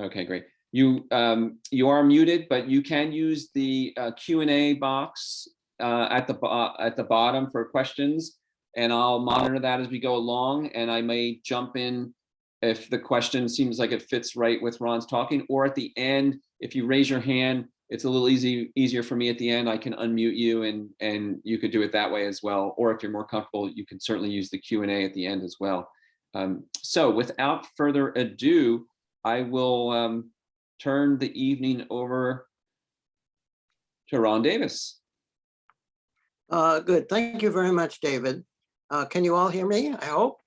Okay, great. You, um, you are muted, but you can use the uh, Q and A box uh, at the, bo- at the bottom for questions. And I'll monitor that as we go along and I may jump in if the question seems like it fits right with Ron's talking, or at the end, if you raise your hand, it's a little easy, easier for me at the end. I can unmute you and, and you could do it that way as well. Or if you're more comfortable, you can certainly use the Q and A at the end as well. Um, so without further ado, I will um, turn the evening over to Ron Davis. Uh, good. Thank you very much, David. Uh, can you all hear me? I hope.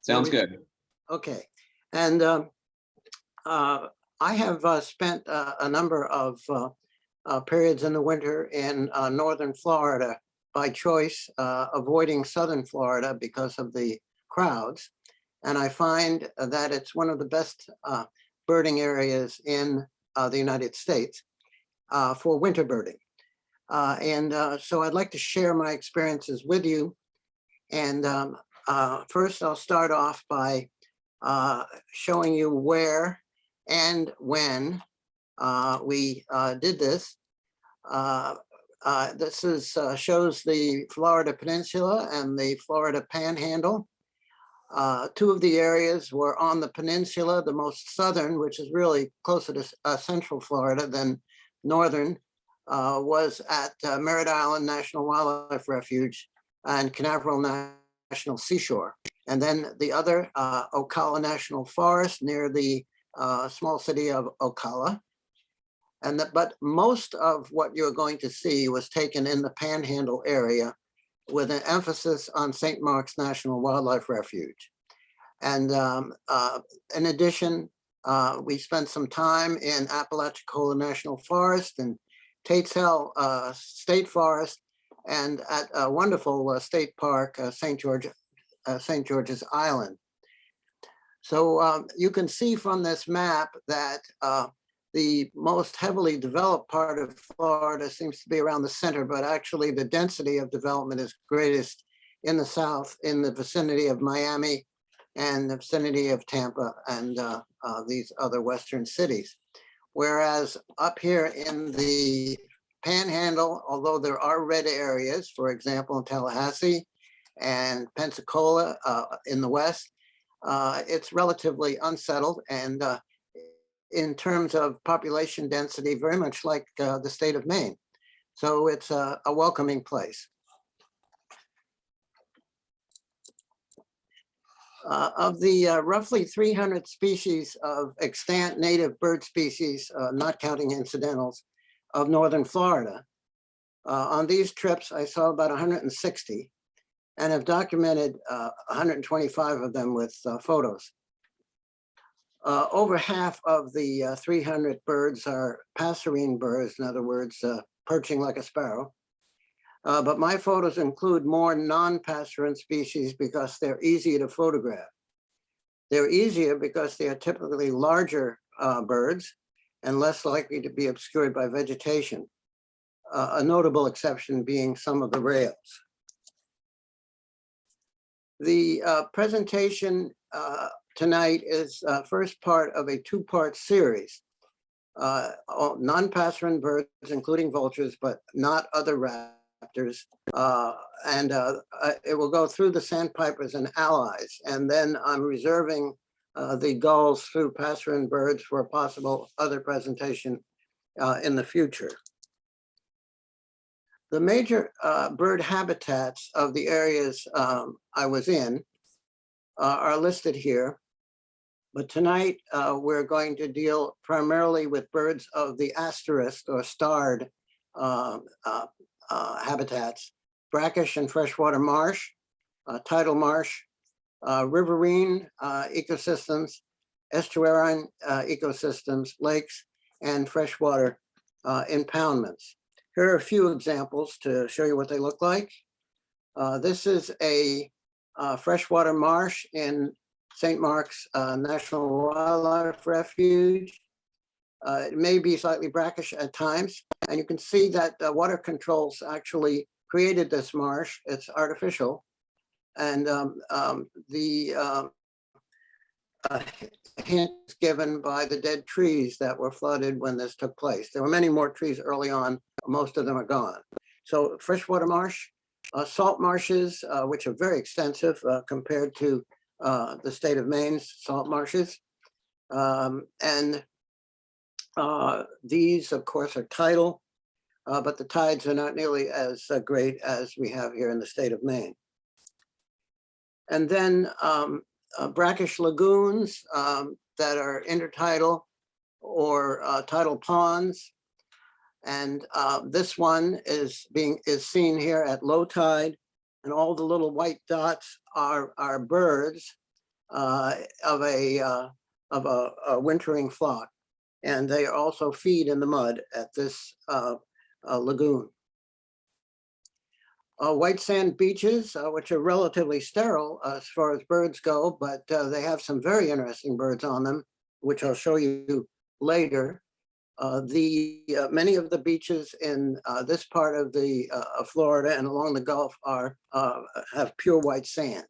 Sounds good. Okay. And um, uh, I have uh, spent uh, a number of uh, uh, periods in the winter in uh, northern Florida by choice, uh, avoiding southern Florida because of the crowds. And I find that it's one of the best uh, birding areas in uh, the United States uh, for winter birding. Uh, and uh, so I'd like to share my experiences with you. And um, uh, first, I'll start off by showing you where and when we did this. This is, shows the Florida Peninsula and the Florida Panhandle. Uh, Two of the areas were on the peninsula, the most southern, which is really closer to uh, central Florida than northern, uh, was at uh, Merritt Island National Wildlife Refuge and Canaveral National Seashore. And then the other, uh, Ocala National Forest near the uh, small city of Ocala. And that, but most of what you're going to see was taken in the Panhandle area with an emphasis on St. Marks National Wildlife Refuge. And um, uh, in addition, uh, we spent some time in Apalachicola National Forest and Tate's Hell uh, State Forest and at a wonderful uh, state park, uh, St. George, uh, St. George's Island. So um, you can see from this map that the most heavily developed part of Florida seems to be around the center, but actually the density of development is greatest in the south, in the vicinity of Miami and the vicinity of Tampa and uh, uh, these other western cities. Whereas up here in the panhandle, although there are red areas, for example, in Tallahassee and Pensacola uh, in the west, uh, it's relatively unsettled and uh, in terms of population density, very much like uh, the state of Maine. So it's a, a welcoming place. Uh, of the uh, roughly 300 species of extant native bird species, uh, not counting incidentals, of northern Florida, uh, on these trips, I saw about 160 and have documented uh, 125 of them with photos. Uh, over half of the uh, 300 birds are passerine birds, in other words, uh, perching like a sparrow. Uh, but my photos include more non-passerine species because they're easier to photograph. They're easier because they are typically larger uh, birds and less likely to be obscured by vegetation. A notable exception being some of the rails. The uh, presentation tonight is uh, first part of a two-part series. Uh, Non-passerine birds, including vultures, but not other raptors. Uh, and uh, uh, it will go through the sandpipers and allies. And then I'm reserving uh, the gulls through passerine birds for a possible other presentation in the future. The major bird habitats of the areas um, I was in uh, are listed here. But tonight, uh, we're going to deal primarily with birds of the asterisk or starred uh, uh, uh, habitats, brackish and freshwater marsh, uh, tidal marsh, uh, riverine ecosystems, estuarine ecosystems, lakes, and freshwater impoundments. Here are a few examples to show you what they look like. This is a freshwater marsh in St. Marks uh, National Wildlife Refuge. Uh, it may be slightly brackish at times, and you can see that uh, water controls actually created this marsh. It's artificial. And um, um, the um, a hint given by the dead trees that were flooded when this took place. There were many more trees early on, most of them are gone. So freshwater marsh, uh, salt marshes, uh, which are very extensive uh, compared to uh, the state of Maine's salt marshes. Um, and uh, these, of course, are tidal, uh, but the tides are not nearly as uh, great as we have here in the state of Maine. And then um, uh, brackish lagoons um, that are intertidal or uh, tidal ponds. And uh, this one is being is seen here at low tide, and all the little white dots are are birds uh, of a uh, of a, a wintering flock, and they also feed in the mud at this uh, lagoon. Uh, white sand beaches, uh, which are relatively sterile as far as birds go, but uh, they have some very interesting birds on them, which I'll show you later. Uh, the uh, many of the beaches in uh, this part of the uh, of Florida and along the Gulf are uh, have pure white sand.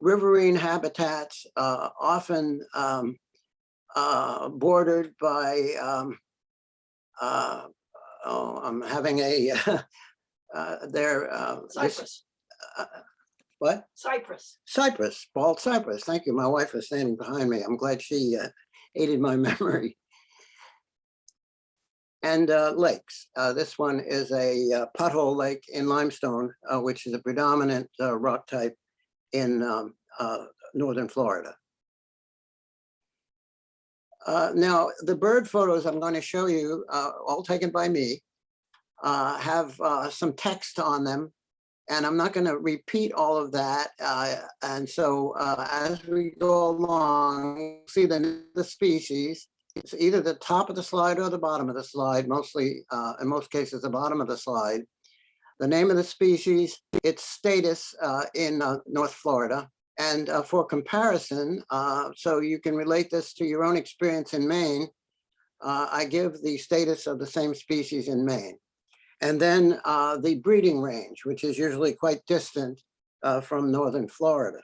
Riverine habitats uh, often um, uh, bordered by um, uh, oh, I'm having a uh, there. Uh, this- Cypress, uh, what? Cypress. Cypress, bald cypress. Thank you. My wife is standing behind me. I'm glad she uh, aided my memory. And uh, lakes. Uh, This one is a uh, pothole lake in limestone, uh, which is a predominant uh, rock type in um, northern Florida. Now, the bird photos I'm going to show you, all taken by me, have some text on them and I'm not going to repeat all of that. Uh, and so uh, as we go along, see the, the species. It's either the top of the slide or the bottom of the slide, mostly, uh, in most cases, the bottom of the slide. The name of the species, its status uh, in uh, North Florida. And uh, for comparison, so you can relate this to your own experience in Maine, I give the status of the same species in Maine. And then uh, the breeding range, which is usually quite distant uh, from northern Florida.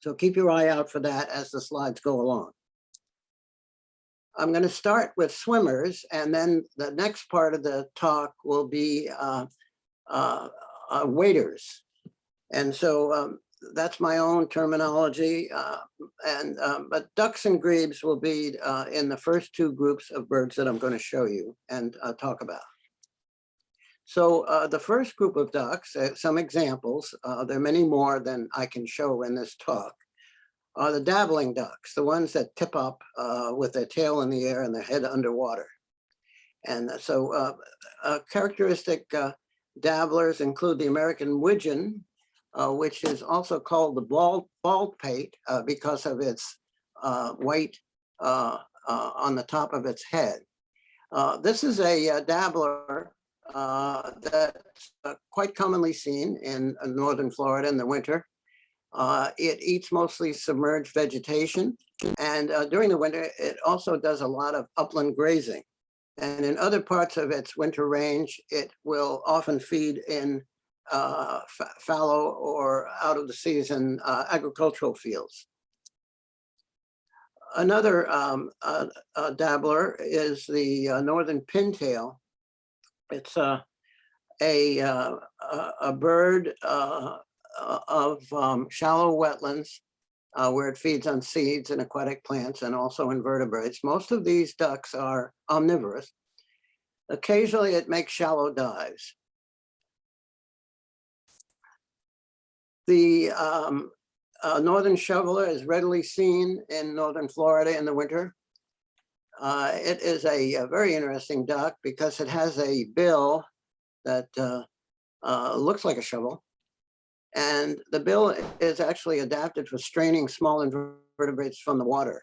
So keep your eye out for that as the slides go along. I'm going to start with swimmers, and then the next part of the talk will be uh, uh, uh, waders. And so um, that's my own terminology. uh, and um, but ducks and grebes will be uh, in the first two groups of birds that I'm going to show you and uh, talk about. So uh, the first group of ducks, uh, some examples, uh, there are many more than I can show in this talk, are the dabbling ducks, the ones that tip up uh, with their tail in the air and their head underwater. And uh, so uh, characteristic dabblers include the American widgeon, which is also called the bald, bald pate because of its white on the top of its head. This is a dabbler uh, that's uh, quite commonly seen in uh, northern Florida in the winter. Uh, It eats mostly submerged vegetation, and uh, during the winter, it also does a lot of upland grazing. And in other parts of its winter range, it will often feed in uh, fallow or out of the season agricultural fields. Another um, dabbler is the northern pintail, it's a, a, uh, a, bird uh, uh, of um, shallow wetlands uh, where it feeds on seeds and aquatic plants and also invertebrates. Most of these ducks are omnivorous. Occasionally it makes shallow dives. The um, uh, northern shoveler is readily seen in northern Florida in the winter. Uh, it is a, a very interesting duck because it has a bill that uh, uh, looks like a shovel. And the bill is actually adapted for straining small invertebrates from the water.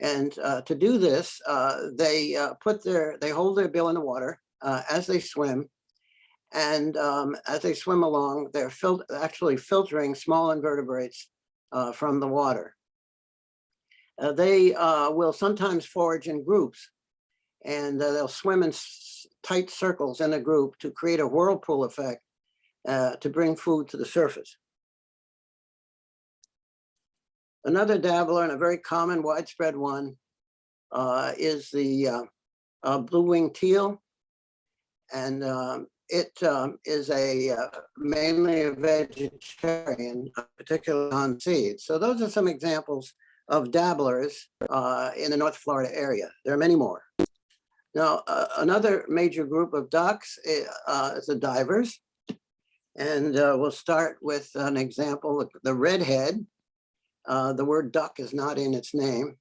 And uh, to do this, uh, they uh, put their, they hold their bill in the water uh, as they swim. And um, as they swim along, they're fil actually filtering small invertebrates uh, from the water. Uh, they uh, will sometimes forage in groups and uh, they'll swim in tight circles in a group to create a whirlpool effect uh, to bring food to the surface. Another dabbler and a very common widespread one uh, is the uh, blue-winged teal. And um, it um, is a uh, mainly a vegetarian, particularly on seeds. So those are some examples of dabblers uh, in the North Florida area. There are many more. Now, uh, another major group of ducks eh, uh, is the divers. And uh, we'll start with an example, the redhead. Uh, the word duck is not in its name.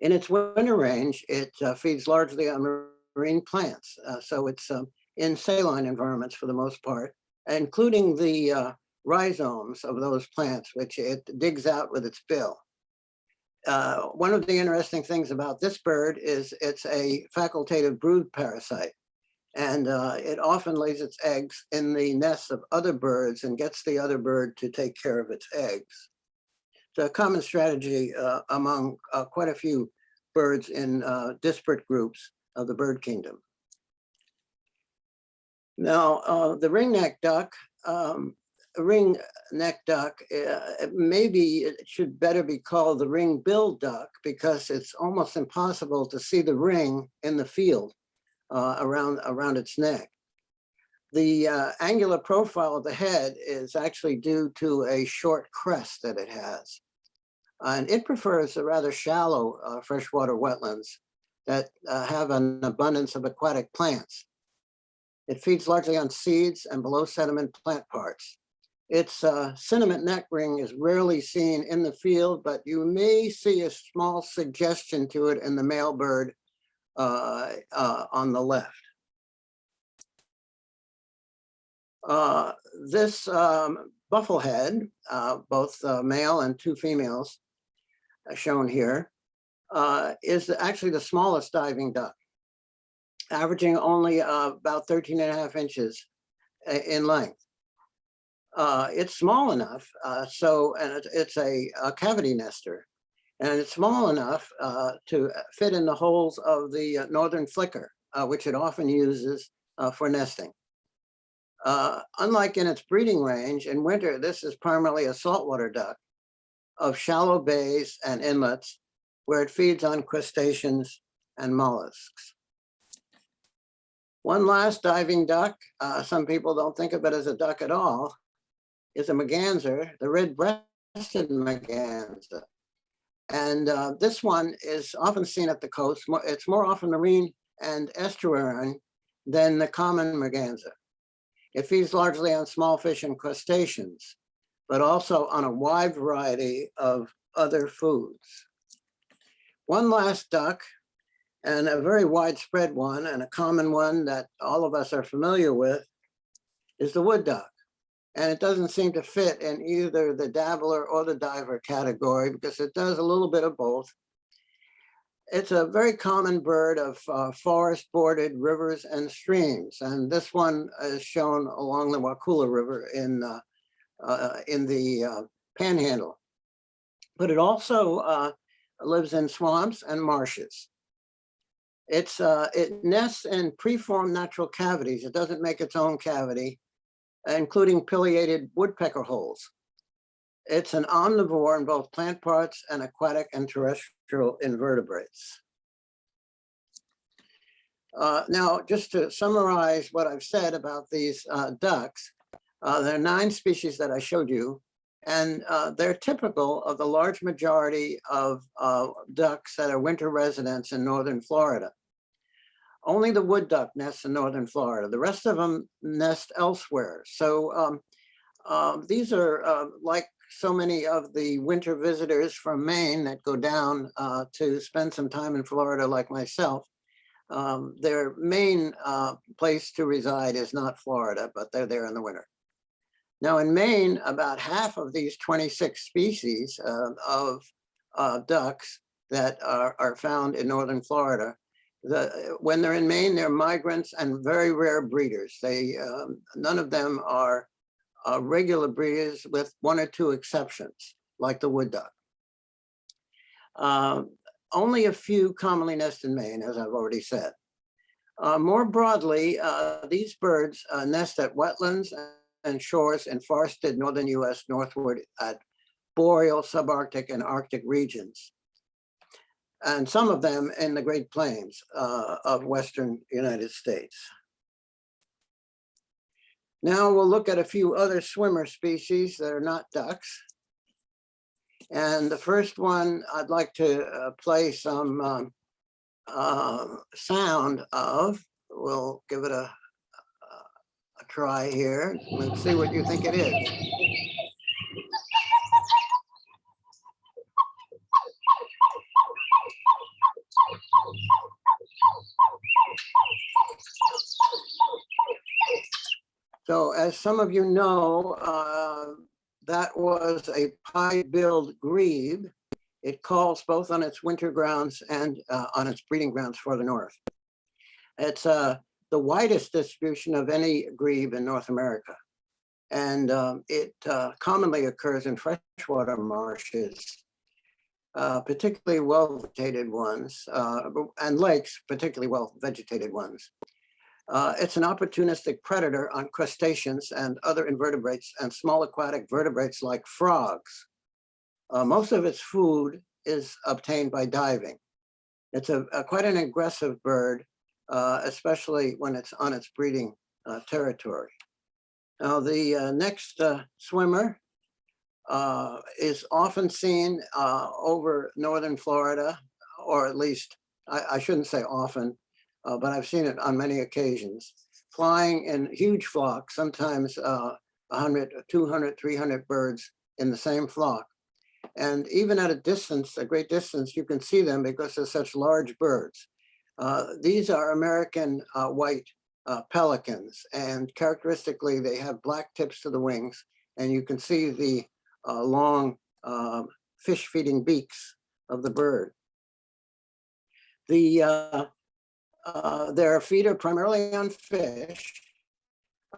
In its winter range, it uh, feeds largely on marine plants. So it's um, in saline environments for the most part, including the rhizomes of those plants, which it digs out with its bill. Uh, one of the interesting things about this bird is it's a facultative brood parasite. And uh, it often lays its eggs in the nests of other birds and gets the other bird to take care of its eggs. It's a common strategy uh, among uh, quite a few birds in uh, disparate groups of the bird kingdom. Now, uh, the ringneck duck, um, ringneck duck, uh, maybe it should better be called the ring-billed duck because it's almost impossible to see the ring in the field uh, around, around its neck. The uh, angular profile of the head is actually due to a short crest that it has. And it prefers a rather shallow uh, freshwater wetlands that uh, have an abundance of aquatic plants. It feeds largely on seeds and below sediment plant parts. Its uh, cinnamon neck ring is rarely seen in the field, but you may see a small suggestion to it in the male bird uh, uh, on the left. Uh, this um, bufflehead, uh, both uh, male and two females shown here, is actually the smallest diving duck, averaging only about 13 and a half inches in length. Uh, it's small enough, uh, so, and it's, it's a, a cavity nester. And it's small enough uh, to fit in the holes of the uh, northern flicker, uh, which it often uses uh, for nesting. Unlike in its breeding range, in winter, this is primarily a saltwater duck of shallow bays and inlets where it feeds on crustaceans and mollusks. One last diving duck, uh, some people don't think of it as a duck at all, is a merganser, the red-breasted merganser. And uh, this one is often seen at the coast. It's more often marine and estuarine than the common merganser. It feeds largely on small fish and crustaceans, but also on a wide variety of other foods. One last duck, and a very widespread one, and a common one that all of us are familiar with, is the wood duck. And it doesn't seem to fit in either the dabbler or the diver category because it does a little bit of both. It's a very common bird of uh, forest bordered rivers and streams. And this one is shown along the Wakulla River in, uh, uh, in the uh, panhandle. But it also uh, lives in swamps and marshes. It's, uh, it nests in preformed natural cavities. It doesn't make its own cavity including pileated woodpecker holes. It's an omnivore in both plant parts and aquatic and terrestrial invertebrates. Uh, now, just to summarize what I've said about these uh, ducks, uh, there are nine species that I showed you, and uh, they're typical of the large majority of uh, ducks that are winter residents in northern Florida. Only the wood duck nests in northern Florida. The rest of them nest elsewhere. So um, um, these are uh, like so many of the winter visitors from Maine that go down uh, to spend some time in Florida, like myself. Um, their main uh, place to reside is not Florida, but they're there in the winter. Now in Maine, about half of these 26 species uh, of uh, ducks that are, are found in northern Florida the, when they're in Maine, they're migrants and very rare breeders. They, um, none of them are uh, regular breeders with one or two exceptions, like the wood duck. Um, only a few commonly nest in Maine, as I've already said. Uh, more broadly, uh, these birds uh, nest at wetlands and shores in forested northern US northward at boreal, subarctic, and Arctic regions. And some of them in the Great Plains uh, of Western United States. Now we'll look at a few other swimmer species that are not ducks. And the first one, I'd like to uh, play some um, uh, sound of. We'll give it a, a try here. Let's see what you think it is. So as some of you know, uh, that was a pied-billed grebe. It calls both on its winter grounds and uh, on its breeding grounds for the north. It's uh, the widest distribution of any grebe in North America. And um, it uh, commonly occurs in freshwater marshes, uh, particularly well-vegetated ones, uh, and lakes, particularly well-vegetated ones. Uh, it's an opportunistic predator on crustaceans and other invertebrates and small aquatic vertebrates like frogs. Uh, most of its food is obtained by diving. It's a, a quite an aggressive bird, uh, especially when it's on its breeding territory. Now the next swimmer uh, is often seen over northern Florida, or at least I, I shouldn't say often, uh, but I've seen it on many occasions, flying in huge flocks, sometimes uh, 100, 200, 300 birds in the same flock. And even at a distance, a great distance, you can see them because they're such large birds. Uh, these are American uh, white uh, pelicans, and characteristically, they have black tips to the wings, and you can see the uh, long um, fish-feeding beaks of the bird. The uh, uh, they're feeder primarily on fish,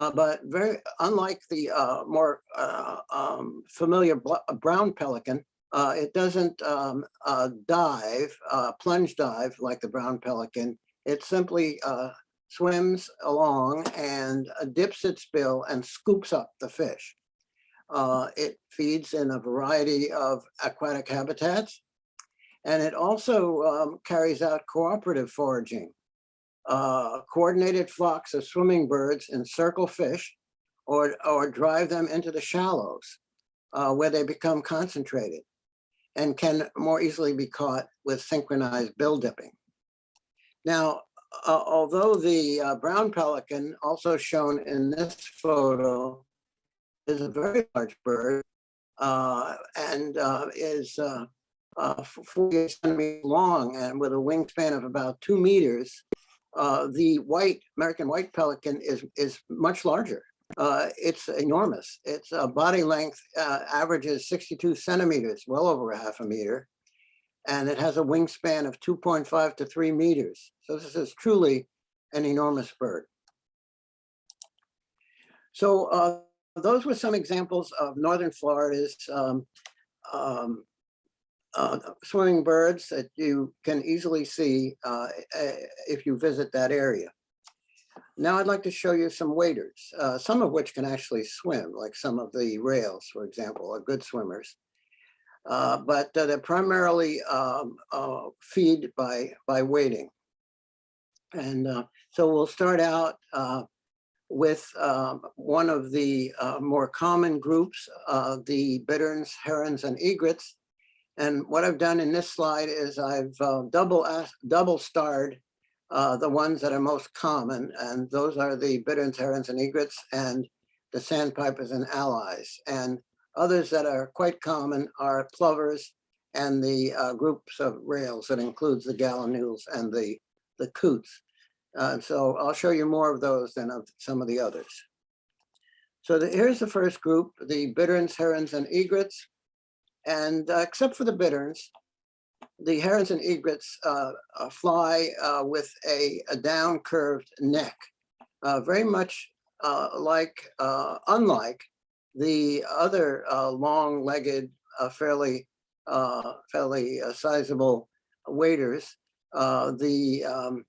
uh, but very unlike the uh, more uh, um, familiar brown pelican, uh, it doesn't um, uh, dive, plunge dive like the brown pelican. It simply swims along and dips its bill and scoops up the fish. It feeds in a variety of aquatic habitats, and it also um, carries out cooperative foraging uh, coordinated flocks of swimming birds encircle fish or, or drive them into the shallows uh, where they become concentrated and can more easily be caught with synchronized bill dipping. Now, uh, although the uh, brown pelican, also shown in this photo, is a very large bird uh, and uh, is uh, uh, 40 centimeters long and with a wingspan of about two meters, uh, the white American white pelican is is much larger. Uh, it's enormous. Its uh, body length averages 62 centimeters, well over a half a meter, and it has a wingspan of 2.5 to 3 meters. So this is truly an enormous bird. So those were some examples of northern Florida's um, um, uh, swimming birds that you can easily see uh, eh, if you visit that area. Now I'd like to show you some waders, uh, some of which can actually swim, like some of the rails, for example, are good swimmers. Uh, but uh, they're primarily um, uh, feed by, by wading. And so we'll start out with um, one of the more common groups, the bitterns, herons, and egrets, and what I've done in this slide is I've uh, double double starred uh, the ones that are most common, and those are the bitterns, herons, and egrets, and the sandpipers and allies. And others that are quite common are plovers and the uh, groups of rails that includes the gallinules and the, the coots. Uh, so I'll show you more of those than of some of the others. So the, here's the first group, the bitterns, herons, and egrets. And uh, except for the bitterns, the herons and egrets uh, uh, fly uh, with a, a, down curved neck, uh, very much like, unlike the other long legged, fairly, fairly sizable waders, the um,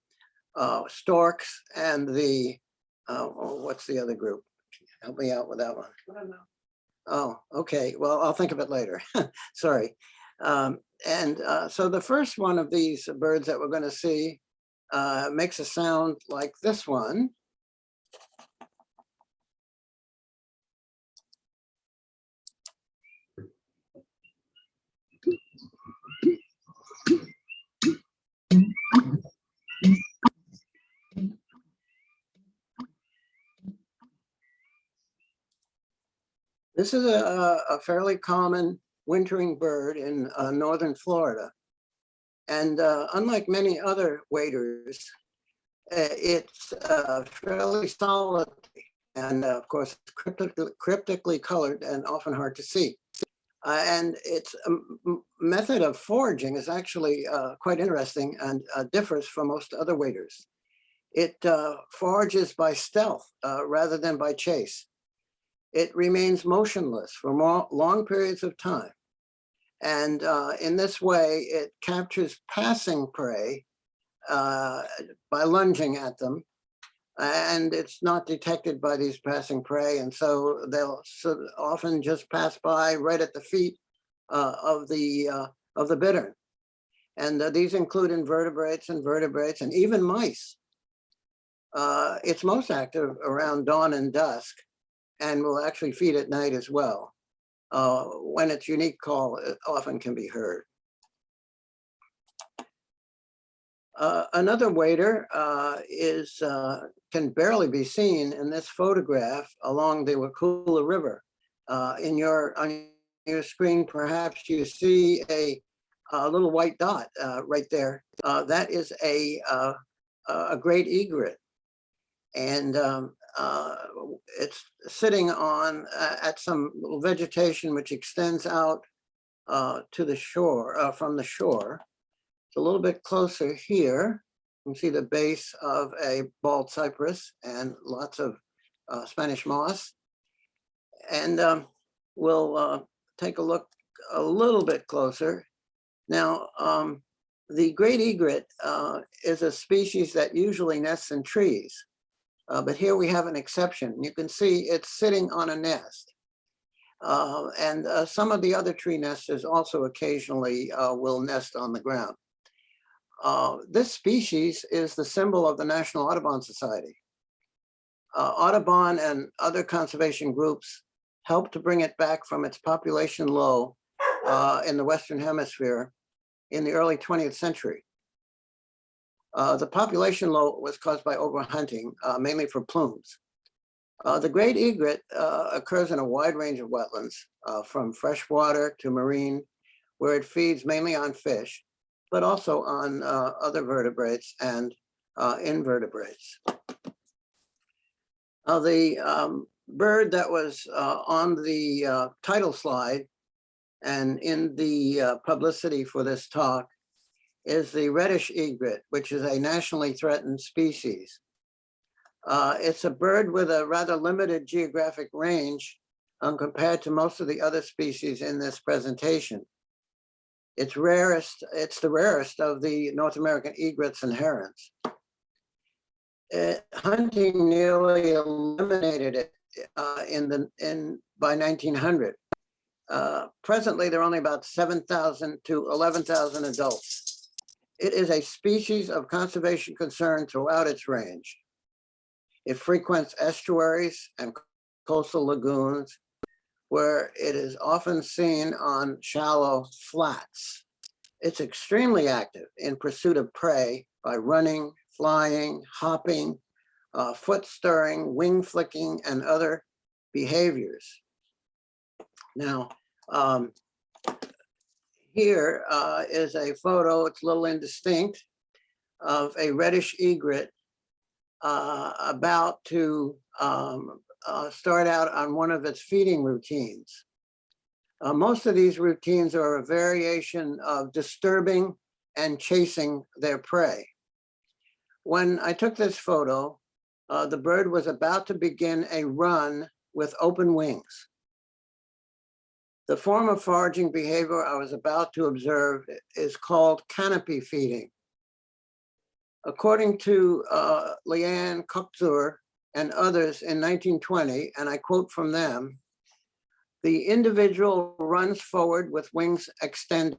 storks and the, oh, what's the other group? Help me out with that one. Oh, okay. Well, I'll think of it later. Sorry. Um, and uh, so the first one of these birds that we're going to see uh, makes a sound like this one. This is a, a- fairly common wintering bird in uh, northern Florida. And uh, unlike many other waders, uh, it's uh, fairly solid and uh, of course cryptically, cryptically colored and often hard to see. Uh, and its um, method of foraging is actually uh, quite interesting and uh, differs from most other waders. It uh, forages by stealth rather than by chase. It remains motionless for more, long periods of time. And uh, in this way, it captures passing prey uh, by lunging at them. And it's not detected by these passing prey. And so they'll often just pass by right at the feet uh, of the uh, of the bittern. And uh, these include invertebrates and vertebrates and even mice. Uh, it's most active around dawn and dusk and will actually feed at night as well. Uh, when its unique call it often can be heard. Uh, another wader uh, is uh, can barely be seen in this photograph along the Wakulla River. Uh, in your on your screen, perhaps you see a, a little white dot uh, right there. Uh, that is a uh, a great egret, and um, uh, it's sitting on uh, at some vegetation which extends out uh, to the shore uh, from the shore. It's a little bit closer here. You can see the base of a bald cypress and lots of uh, Spanish moss. And um, we'll uh, take a look a little bit closer. Now, um, the great egret is a species that usually nests in trees. Uh, but here we have an exception. You can see it's sitting on a nest. Uh, and uh, some of the other tree nesters also occasionally uh, will nest on the ground. Uh, this species is the symbol of the National Audubon Society. Uh, Audubon and other conservation groups helped to bring it back from its population low in the Western Hemisphere in the early 20th century. Uh, the population low was caused by overhunting, uh, mainly for plumes. Uh, the great egret uh, occurs in a wide range of wetlands, uh, from freshwater to marine, where it feeds mainly on fish, but also on other vertebrates and invertebrates. the um, bird that was on the title slide and in the publicity for this talk is the reddish egret, which is a nationally threatened species. Uh, it's a bird with a rather limited geographic range um, compared to most of the other species in this presentation. It's rarest, it's the rarest of the North American egrets and herons. Uh, hunting nearly eliminated it uh, in the in by 1900. Uh, presently, there are only about 7,000 to 11,000 adults. It is a species of conservation concern throughout its range. It frequents estuaries and coastal lagoons where it is often seen on shallow flats. It's extremely active in pursuit of prey by running, flying, hopping, uh, foot stirring, wing flicking, and other behaviors. Now, um, here uh, is a photo, it's a little indistinct, of a reddish egret uh, about to um, uh, start out on one of its feeding routines. Uh, most of these routines are a variation of disturbing and chasing their prey. When I took this photo, uh, the bird was about to begin a run with open wings. The form of foraging behavior I was about to observe is called canopy feeding. According to uh, Leanne Kuchzer and others in 1920, and I quote from them, The individual runs forward with wings extended,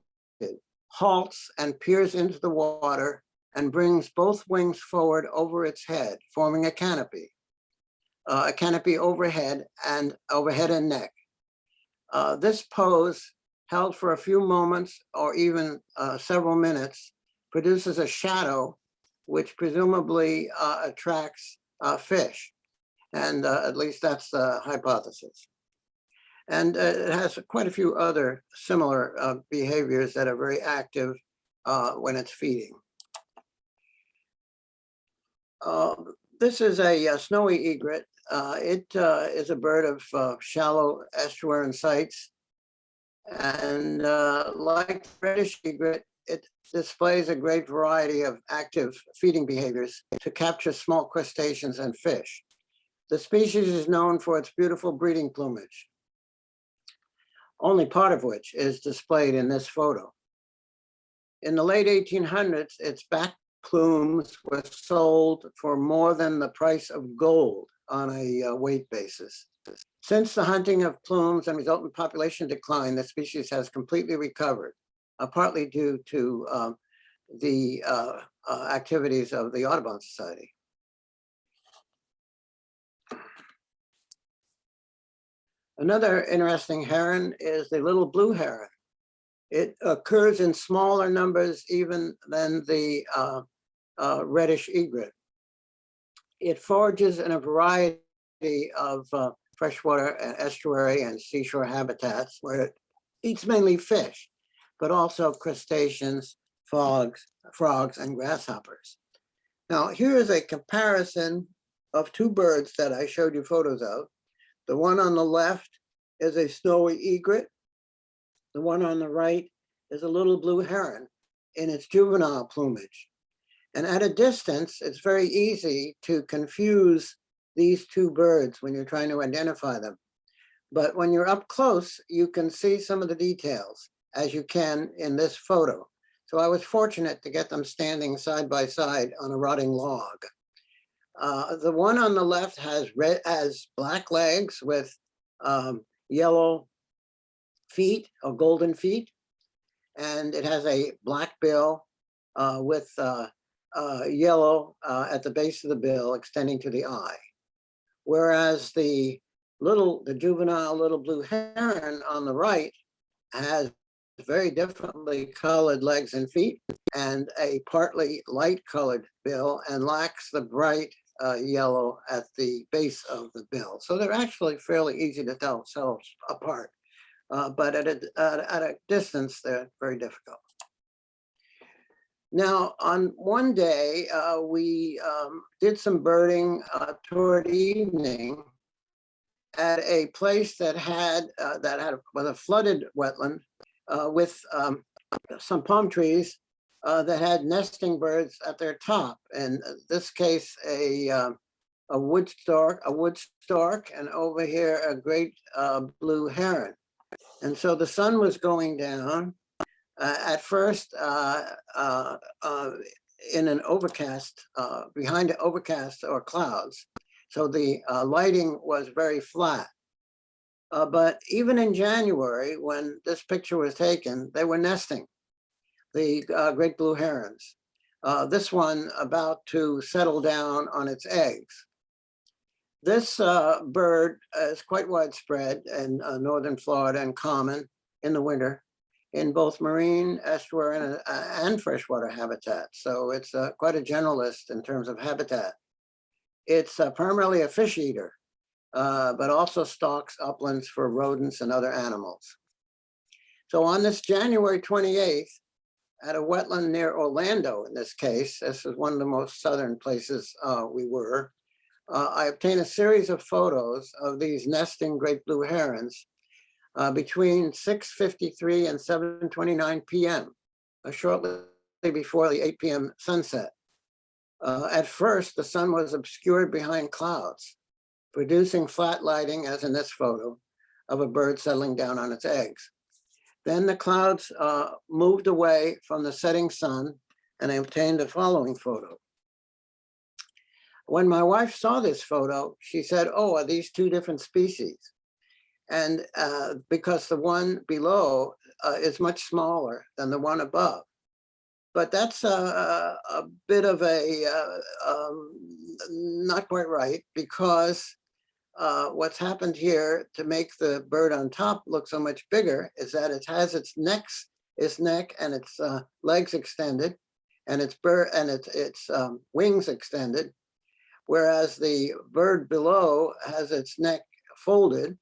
halts and peers into the water and brings both wings forward over its head, forming a canopy. uh, a canopy overhead and overhead and neck. Uh, This pose, held for a few moments or even uh, several minutes, produces a shadow which presumably uh, attracts uh, fish. And uh, at least that's the hypothesis. And uh, it has quite a few other similar behaviors that are very active when it's feeding. This is a uh, snowy egret. Uh, It uh, is a bird of uh, shallow estuarine sites. And uh, like the reddish egret, it displays a great variety of active feeding behaviors to capture small crustaceans and fish. The species is known for its beautiful breeding plumage, only part of which is displayed in this photo. In the late 1800s, its back plumes were sold for more than the price of gold on a uh, weight basis. Since the hunting of plumes and resultant population decline, the species has completely recovered, uh, partly due to um, the uh, uh, activities of the Audubon Society. Another interesting heron is the little blue heron. It occurs in smaller numbers even than the uh, uh, reddish egret. It forages in a variety of uh, freshwater and estuary and seashore habitats where it eats mainly fish, but also crustaceans, frogs, frogs and grasshoppers. Now, here is a comparison of two birds that I showed you photos of. The one on the left is a snowy egret. The one on the right is a little blue heron in its juvenile plumage. And at a distance, it's very easy to confuse these two birds when you're trying to identify them. But when you're up close, you can see some of the details as you can in this photo. So I was fortunate to get them standing side by side on a rotting log. Uh, the one on the left has red, has black legs with um, yellow feet or golden feet. And it has a black bill uh, with uh, uh, yellow uh, at the base of the bill extending to the eye. Whereas the little, the juvenile little blue heron on the right has very differently colored legs and feet and a partly light colored bill and lacks the bright uh, yellow at the base of the bill. So they're actually fairly easy to tell themselves apart. Uh, but at a, at, at a distance, they're very difficult. Now, on one day, uh, we um, did some birding uh, toward evening at a place that had uh, that had was a flooded wetland uh, with um, some palm trees uh, that had nesting birds at their top. In this case, a um, a wood stork, a wood stork, and over here a great uh, blue heron. And so the sun was going down, uh, at first uh, uh, uh, in an overcast, uh, behind overcast or clouds. So the lighting was very flat. But even in January, when this picture was taken, they were nesting, the great blue herons. This one about to settle down on its eggs. This uh, bird is quite widespread in uh, northern Florida and common in the winter in both marine, estuary, and, uh, and freshwater habitats. So it's uh, quite a generalist in terms of habitat. It's uh, primarily a fish eater, uh, but also stalks uplands for rodents and other animals. So on this January 28th, at a wetland near Orlando, in this case, this is one of the most southern places uh, we were, uh, I obtained a series of photos of these nesting great blue herons uh, between 6.53 and 7.29 p.m., uh, shortly before the 8 p.m. sunset. Uh, at first, the sun was obscured behind clouds, producing flat lighting, as in this photo, of a bird settling down on its eggs. Then the clouds uh, moved away from the setting sun and I obtained the following photo. When my wife saw this photo, she said, oh, are these two different species? And uh, because the one below uh, is much smaller than the one above. But that's a, a a bit of a, uh, um, not quite right because uh, what's happened here to make the bird on top look so much bigger is that it has its necks, its neck and its uh, legs extended and its bird and its its um, wings extended, whereas the bird below has its neck folded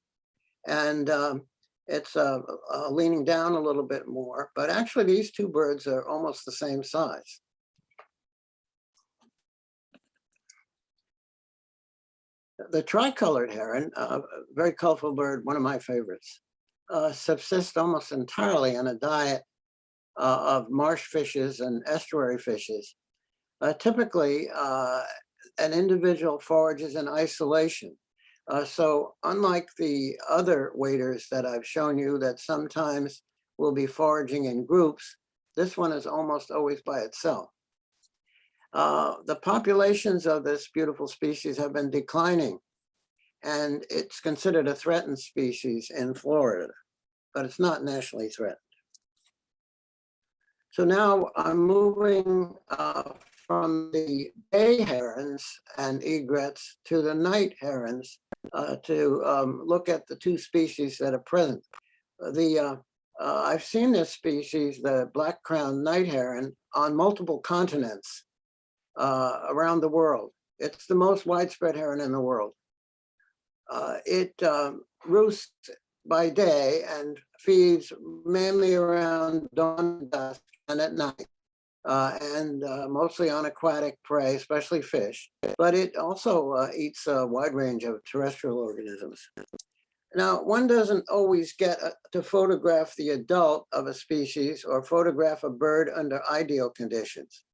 and um, it's uh, uh, leaning down a little bit more. But actually, these two birds are almost the same size. The tricolored heron, a very colorful bird, one of my favorites, uh, subsists almost entirely on a diet uh, of marsh fishes and estuary fishes. Uh, typically, an individual forages in isolation. Uh, so unlike the other waders that I've shown you that sometimes will be foraging in groups, this one is almost always by itself. Uh, the populations of this beautiful species have been declining and it's considered a threatened species in Florida, but it's not nationally threatened. So now I'm moving uh, from the day herons and egrets to the night herons uh, to um, look at the two species that are present. The uh, uh, I've seen this species, the black crowned night heron, on multiple continents uh, around the world. It's the most widespread heron in the world. Uh, it um, roosts by day and feeds mainly around dawn dusk and at night uh, and uh, mostly on aquatic prey, especially fish, but it also uh, eats a wide range of terrestrial organisms. Now, one doesn't always get uh, to photograph the adult of a species or photograph a bird under ideal conditions.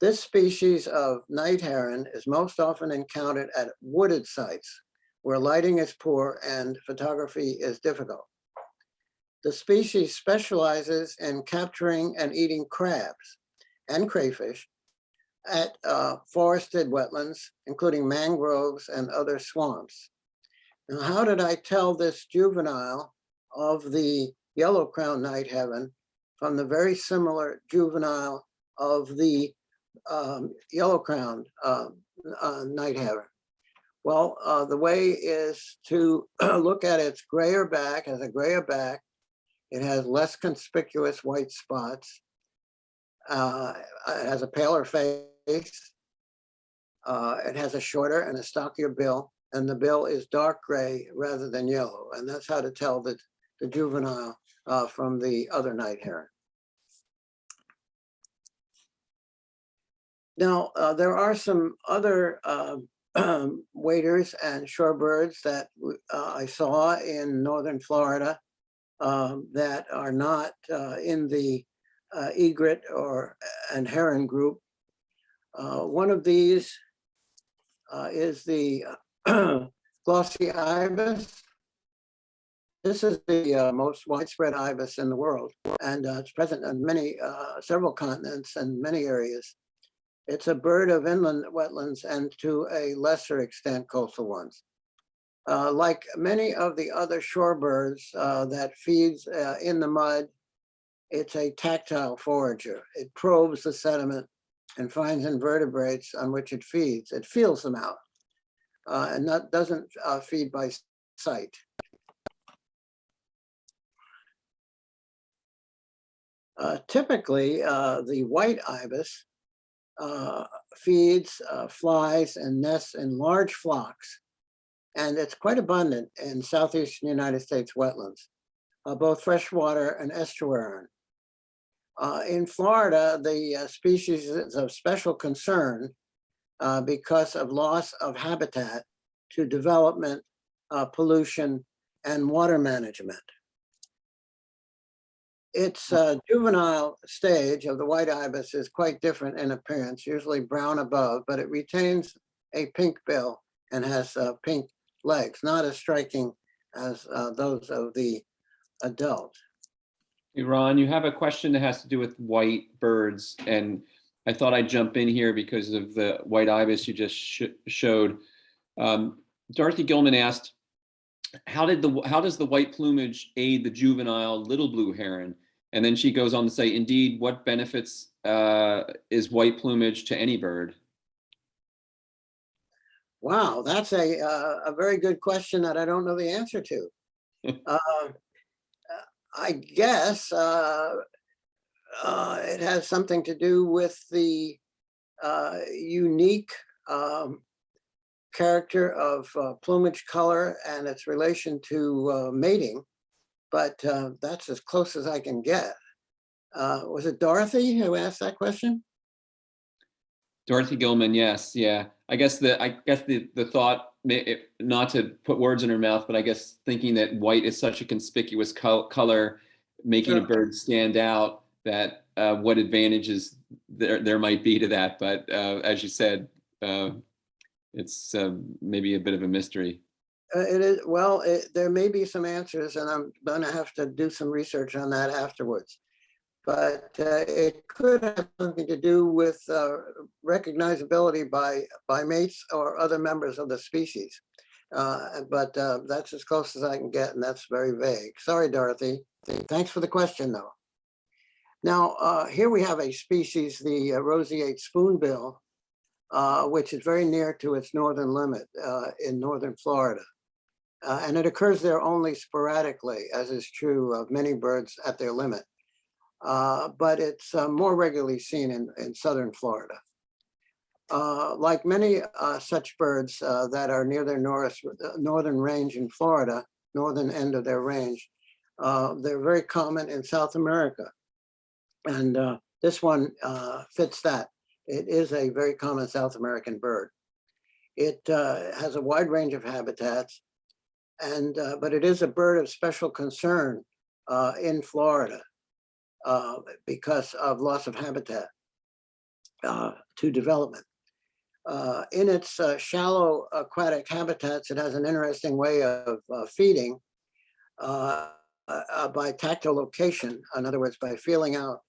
This species of night heron is most often encountered at wooded sites where lighting is poor and photography is difficult. The species specializes in capturing and eating crabs and crayfish at uh, forested wetlands, including mangroves and other swamps. Now, how did I tell this juvenile of the yellow crown night heron from the very similar juvenile of the um, yellow crowned uh, uh, night heron? Well, uh, the way is to look at its grayer back as a grayer back it has less conspicuous white spots. Uh, it has a paler face. Uh, it has a shorter and a stockier bill, and the bill is dark gray rather than yellow. And that's how to tell the, the juvenile uh, from the other night heron. Now, uh, there are some other um, waders and shorebirds that uh, I saw in northern Florida um, that are not uh, in the uh, egret or and heron group. Uh, one of these uh, is the glossy ibis. This is the uh, most widespread ibis in the world, and uh, it's present on many, several continents and many areas. It's a bird of inland wetlands and to a lesser extent coastal ones. Uh, like many of the other shorebirds uh, that feeds uh, in the mud, it's a tactile forager. It probes the sediment and finds invertebrates on which it feeds. It feels them out uh, and that doesn't uh, feed by sight. Uh, typically, the white ibis feeds, flies, and nests in large flocks and it's quite abundant in southeastern United States wetlands, uh, both freshwater and estuarine. Uh, in Florida, the uh, species is of special concern uh, because of loss of habitat to development, uh, pollution, and water management. Its uh, juvenile stage of the white ibis is quite different in appearance, usually brown above, but it retains a pink bill and has pink legs, not as striking as uh, those of the adult. Iran, you have a question that has to do with white birds, and I thought I'd jump in here because of the white ibis you just sh showed. Um, Dorothy Gilman asked, how did the, how does the white plumage aid the juvenile little blue heron? And then she goes on to say, indeed, what benefits uh, is white plumage to any bird? Wow, that's a, uh, a very good question that I don't know the answer to. Uh, I guess uh, uh, it has something to do with the uh, unique um, character of uh, plumage color and its relation to uh, mating, but uh, that's as close as I can get. Uh, Was it Dorothy who asked that question? Dorothy Gilman, yes, yeah. I guess the, I guess the, the thought, may- it- not to put words in her mouth, but I guess thinking that white is such a conspicuous col- color, making a bird stand out, that uh, what advantages there, there might be to that. But uh, as you said, uh, it's um, maybe a bit of a mystery. Uh, It is, well, it- there may be some answers and I'm gonna have to do some research on that afterwards. But uh, it could have something to do with uh, recognizability by, by mates or other members of the species. Uh, But uh, that's as close as I can get and that's very vague. Sorry, Dorothy. Thanks for the question, though. Now, uh, here we have a species, the roseate spoonbill, uh, which is very near to its northern limit in northern Florida. And it occurs there only sporadically, as is true of many birds at their limit. Uh, but it's uh, more regularly seen in, in southern Florida. Uh, like many uh, such birds uh, that are near their north, northern range in Florida, northern end of their range, uh, they're very common in South America. And uh, this one uh, fits that. It is a very common South American bird. It uh, has a wide range of habitats, and uh, but it is a bird of special concern uh, in Florida uh, because of loss of habitat uh, to development. Uh, in its uh, shallow aquatic habitats, it has an interesting way of uh, feeding uh, by tactile location. In other words, by feeling out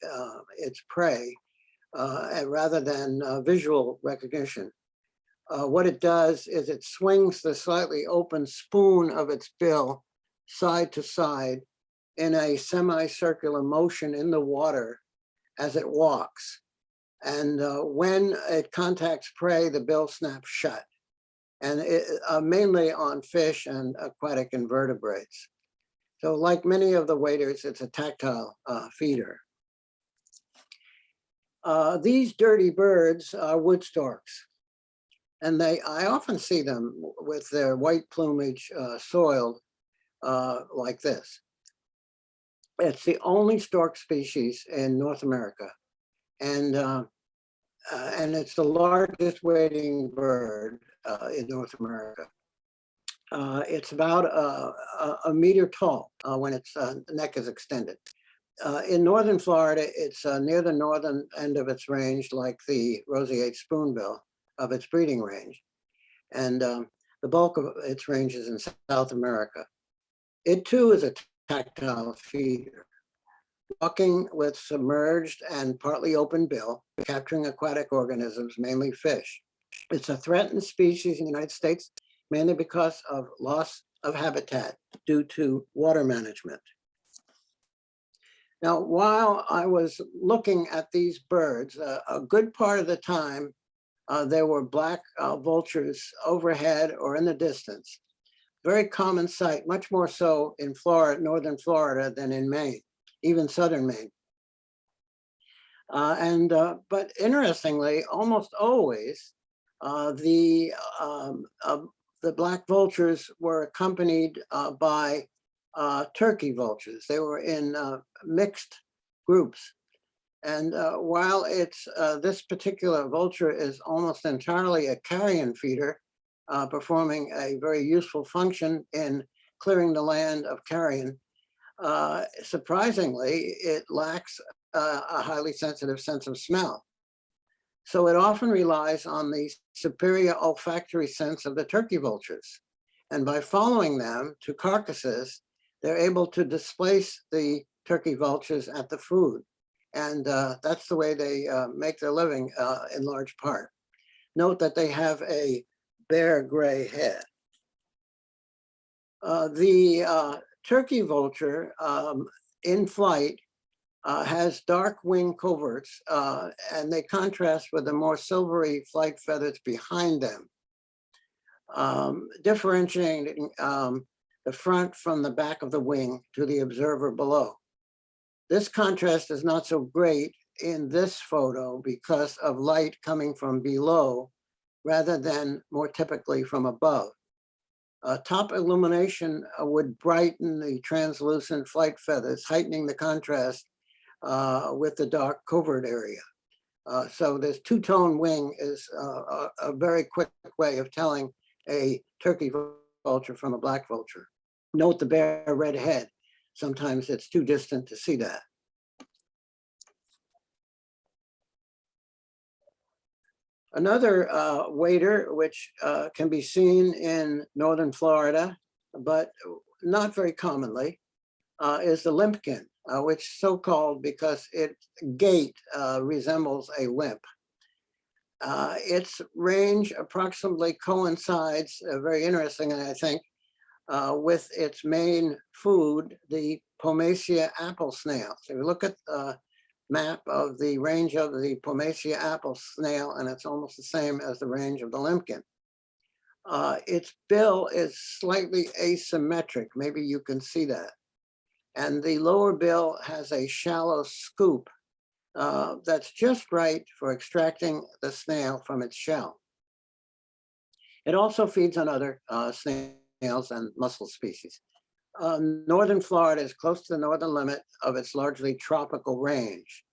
its prey rather than visual recognition. What it does is it swings the slightly open spoon of its bill side to side in a semicircular motion in the water as it walks. And uh, when it contacts prey, the bill snaps shut. And it, uh, mainly on fish and aquatic invertebrates. So like many of the waders, it's a tactile uh, feeder. Uh, these dirty birds are wood storks. And they, I often see them with their white plumage uh, soiled uh, like this. It's the only stork species in North America. And, uh, uh, and it's the largest wading bird uh, in North America. Uh, it's about uh, a, a meter tall when its neck is extended. Uh, in northern Florida, it's uh, near the northern end of its range, like the roseate spoonbill of its breeding range. And um, the bulk of its range is in South America. It too is a tactile feeder, walking with submerged and partly open bill, capturing aquatic organisms, mainly fish. It's a threatened species in the United States, mainly because of loss of habitat due to water management. Now, while I was looking at these birds, uh, a good part of the time, uh, there were black uh, vultures overhead or in the distance. Very common sight, much more so in Florida, northern Florida than in Maine, even southern Maine. Uh, and, uh, but interestingly, almost always, uh, the, um, the black vultures were accompanied uh, by uh, turkey vultures. They were in uh, mixed groups. And while it's this particular vulture is almost entirely a carrion feeder, uh, performing a very useful function in clearing the land of carrion, uh, surprisingly, it lacks uh, a highly sensitive sense of smell. So it often relies on the superior olfactory sense of the turkey vultures. And by following them to carcasses, they're able to displace the turkey vultures at the food. And uh, that's the way they uh, make their living uh, in large part. Note that they have a bare gray head. Uh, The uh, turkey vulture um, in flight uh, has dark wing coverts uh, and they contrast with the more silvery flight feathers behind them. Um, differentiating um, the front from the back of the wing to the observer below. This contrast is not so great in this photo because of light coming from below rather than more typically from above. Uh, top illumination uh, would brighten the translucent flight feathers, heightening the contrast uh, with the dark covert area. Uh, so this two-tone wing is uh, a, a very quick way of telling a turkey vulture from a black vulture. Note the bare red head. Sometimes it's too distant to see that. Another uh, wader, which uh, can be seen in northern Florida, but not very commonly, uh, is the limpkin, uh, which so-called because its gait uh, resembles a limp. Uh, its range approximately coincides, very interesting, I think, with its main food, the Pomacea apple snail. So if you look at map of the range of the Pomacea apple snail, and it's almost the same as the range of the limpkin. Uh, its bill is slightly asymmetric. Maybe you can see that. And the lower bill has a shallow scoop uh, that's just right for extracting the snail from its shell. It also feeds on other uh, snails and mussel species. Uh, northern Florida is close to the northern limit of its largely tropical range.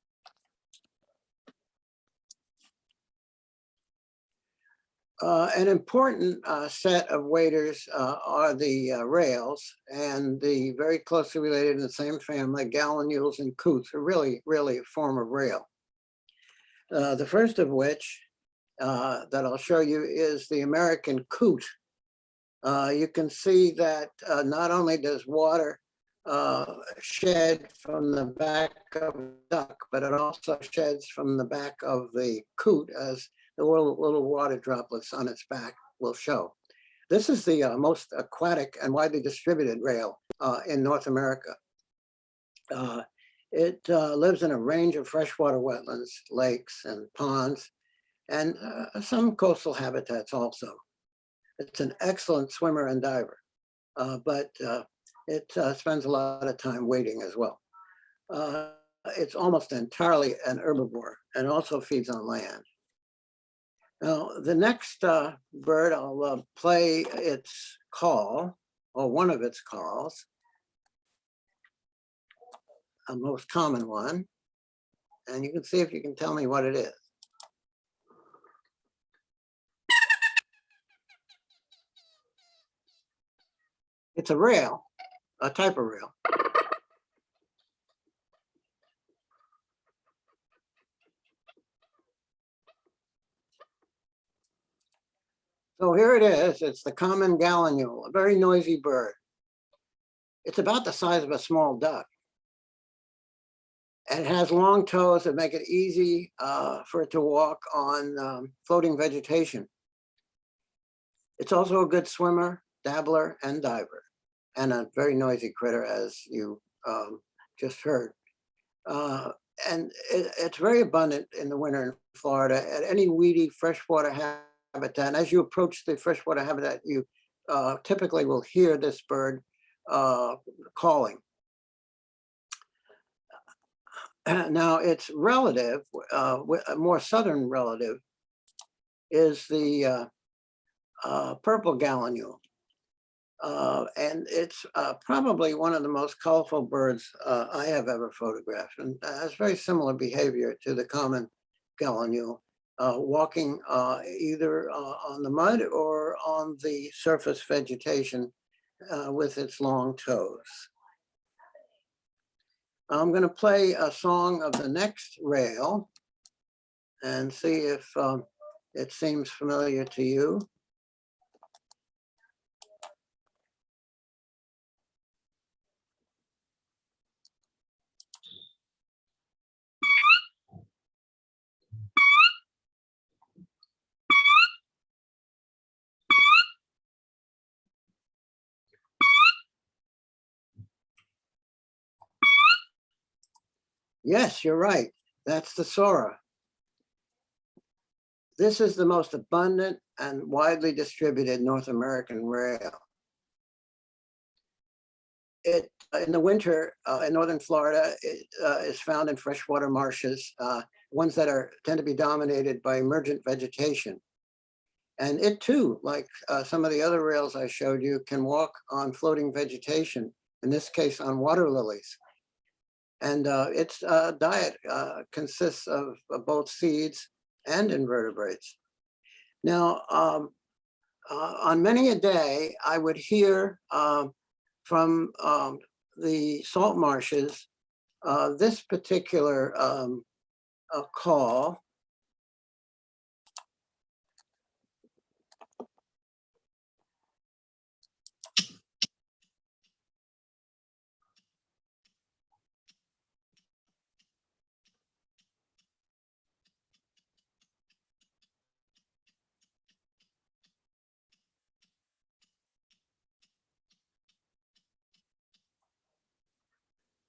Uh, an important uh, set of waders uh, are the uh, rails and the very closely related in the same family, gallinules and coots are really, really a form of rail. Uh, the first of which that I'll show you is the American coot. You can see that not only does water shed from the back of the duck, but it also sheds from the back of the coot as the little, little water droplets on its back will show. This is the uh, most aquatic and widely distributed rail uh, in North America. Uh, it uh, lives in a range of freshwater wetlands, lakes and ponds, and uh, some coastal habitats also. It's an excellent swimmer and diver, uh, but it spends a lot of time wading as well. it's almost entirely an herbivore and also feeds on land. Now, the next uh, bird, I'll uh, play its call, or one of its calls, a most common one. And you can see if you can tell me what it is. It's a rail, a type of rail. So here it is. It's the common gallinule, a very noisy bird. It's about the size of a small duck. And it has long toes that make it easy uh, for it to walk on um, floating vegetation. It's also a good swimmer, dabbler, and diver, and a very noisy critter, as you um, just heard. Uh, and it, it's very abundant in the winter in Florida at any weedy freshwater habitat. And as you approach the freshwater habitat, you uh, typically will hear this bird uh, calling. Now, its relative, uh, a more southern relative, is the uh, uh, purple gallinule. Uh, and it's probably one of the most colorful birds I have ever photographed and has very similar behavior to the common gallinule uh, walking uh, either uh, on the mud or on the surface vegetation uh, with its long toes. I'm going to play a song of the next rail and see if um, it seems familiar to you. Yes, you're right. That's the Sora. This is the most abundant and widely distributed North American rail. It, in the winter, uh, in northern Florida, it uh, is found in freshwater marshes, uh, ones that are tend to be dominated by emergent vegetation. And it too, like uh, some of the other rails I showed you, can walk on floating vegetation, in this case on water lilies. And uh, its uh, diet uh, consists of, of both seeds and invertebrates. Now, um, uh, on many a day, I would hear from um, the salt marshes uh, this particular um, uh, call.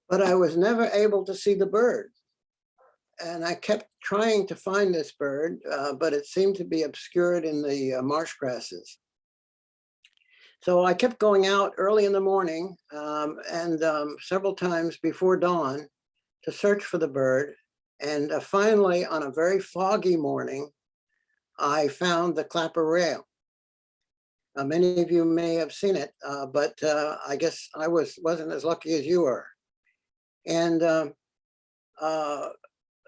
But I was never able to see the bird. And I kept trying to find this bird, uh, but it seemed to be obscured in the uh, marsh grasses. So I kept going out early in the morning um, and um, several times before dawn to search for the bird. And uh, finally, on a very foggy morning, I found the clapper rail. Many of you may have seen it, uh, but uh, I guess I was, wasn't as lucky as you were. And um, uh,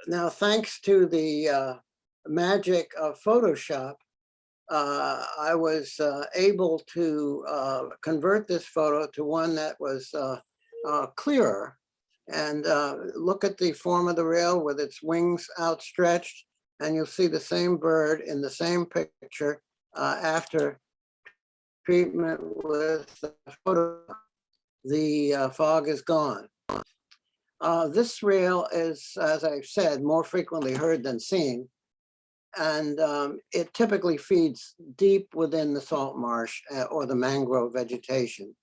now, thanks to the uh, magic of Photoshop, uh, I was uh, able to uh, convert this photo to one that was uh, uh, clearer and uh, look at the form of the rail with its wings outstretched and you'll see the same bird in the same picture uh, after treatment with the photo. The uh, fog is gone. Uh, this rail is, as I've said, more frequently heard than seen. And um, it typically feeds deep within the salt marsh uh, or the mangrove vegetation.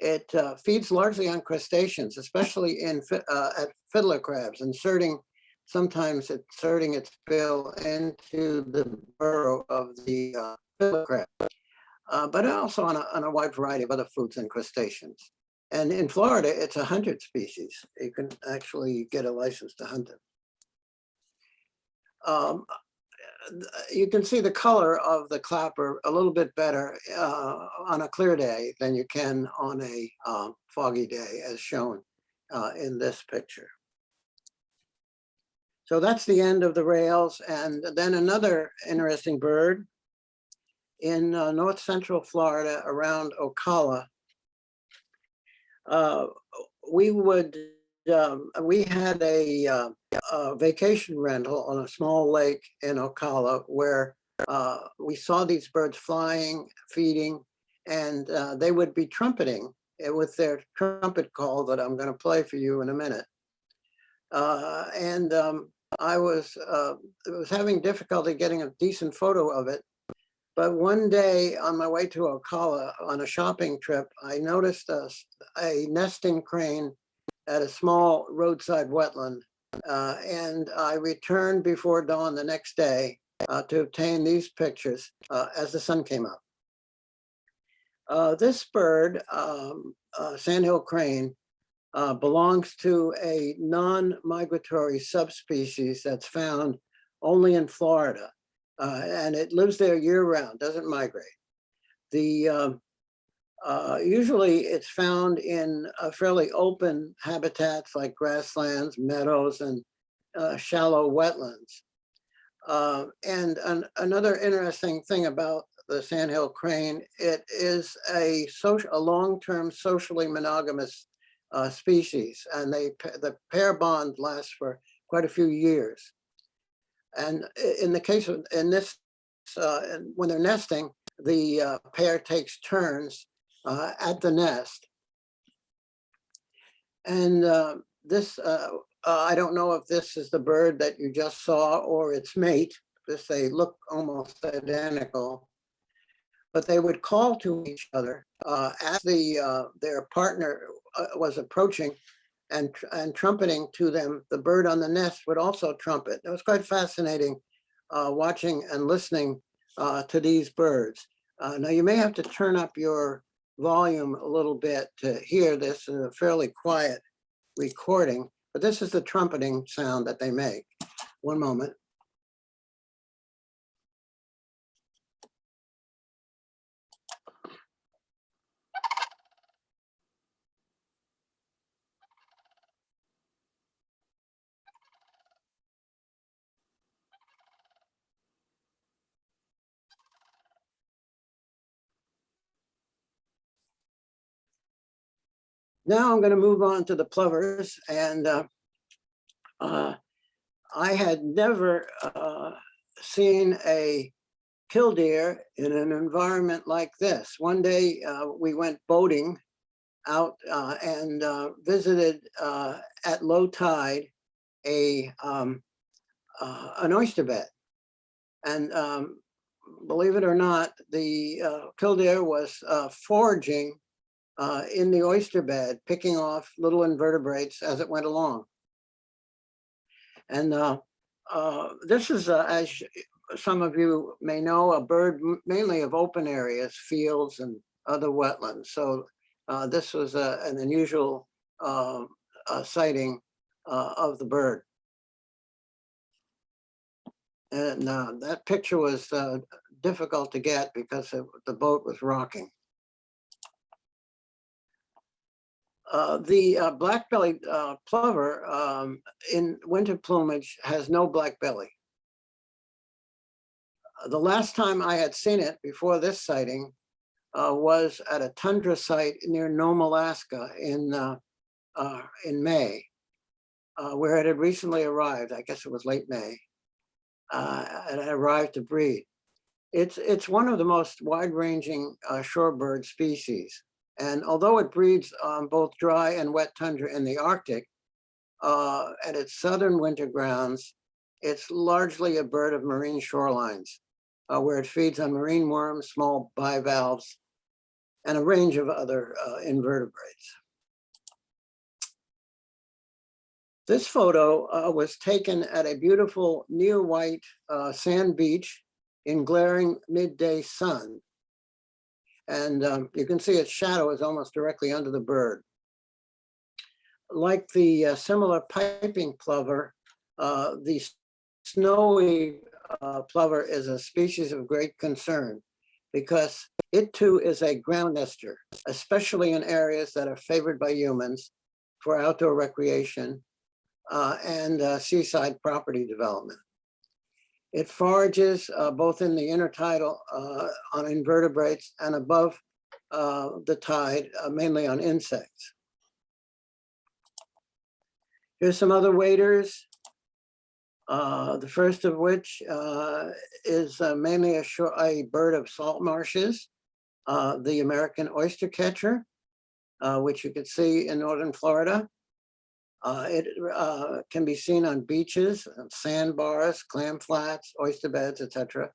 It uh, feeds largely on crustaceans, especially in uh, at fiddler crabs, inserting, sometimes inserting its bill into the burrow of the uh, fiddler crab. Uh, but also on a, on a wide variety of other foods and crustaceans. And in Florida, it's a hundred species. You can actually get a license to hunt them. Um, you can see the color of the clapper a little bit better uh, on a clear day than you can on a um, foggy day as shown uh, in this picture. So that's the end of the rails. And then another interesting bird in uh, north central Florida around Ocala. Uh, we would, um, we had a, uh, a vacation rental on a small lake in Ocala where uh, we saw these birds flying, feeding, and uh, they would be trumpeting with their trumpet call that I'm going to play for you in a minute. Uh, and um, I was was having difficulty getting a decent photo of it. But one day on my way to Ocala on a shopping trip, I noticed a, a nesting crane at a small roadside wetland. Uh, and I returned before dawn the next day uh, to obtain these pictures uh, as the sun came up. Uh, this bird, um, sandhill crane, uh, belongs to a non-migratory subspecies that's found only in Florida. Uh, and it lives there year round, doesn't migrate. The um, uh, usually it's found in fairly open habitats like grasslands, meadows, and uh, shallow wetlands. Uh, and an, another interesting thing about the sandhill crane, it is a social, a long-term socially monogamous uh, species, and they the pair bond lasts for quite a few years. And in the case of, in this, uh, when they're nesting, the uh, pair takes turns uh, at the nest. And uh, this, uh, uh, I don't know if this is the bird that you just saw or its mate, because they look almost identical. But they would call to each other as the their partner was approaching. And, and trumpeting to them, the bird on the nest would also trumpet. It was quite fascinating uh, watching and listening uh, to these birds. Uh, Now, you may have to turn up your volume a little bit to hear this in a fairly quiet recording, but this is the trumpeting sound that they make. One moment. Now I'm going to move on to the plovers and uh, uh, I had never uh, seen a killdeer in an environment like this. One day uh, we went boating out uh, and uh, visited at low tide a um, an oyster bed. And um, believe it or not, the killdeer was foraging uh, in the oyster bed, picking off little invertebrates as it went along. And uh, uh, this is, uh, as some of you may know, a bird mainly of open areas, fields and other wetlands. So uh, this was a- an unusual uh, uh, sighting uh, of the bird. And uh, that picture was uh, difficult to get because it- the boat was rocking. Uh, the uh, black-bellied uh, plover um, in winter plumage has no black belly. Uh, The last time I had seen it before this sighting uh, was at a tundra site near Nome, Alaska in, uh, in May, where it had recently arrived. I guess it was late May. and it arrived to breed. It's, it's one of the most wide-ranging shorebird species. And although it breeds on both dry and wet tundra in the Arctic, uh, at its southern winter grounds, it's largely a bird of marine shorelines, uh, where it feeds on marine worms, small bivalves, and a range of other uh, invertebrates. This photo uh, was taken at a beautiful near white uh, sand beach in glaring midday sun. And um, you can see its shadow is almost directly under the bird. Like the uh, similar piping plover, uh, the snowy uh, plover is a species of great concern because it too is a ground nester, especially in areas that are favored by humans for outdoor recreation uh, and uh, seaside property development. It forages uh, both in the intertidal uh, on invertebrates and above uh, the tide, uh, mainly on insects. Here's some other waders. Uh, the first of which uh, is mainly a, a bird of salt marshes, the American oyster catcher, uh, which you can see in northern Florida. Uh, it uh, can be seen on beaches, sandbars, clam flats, oyster beds, etc.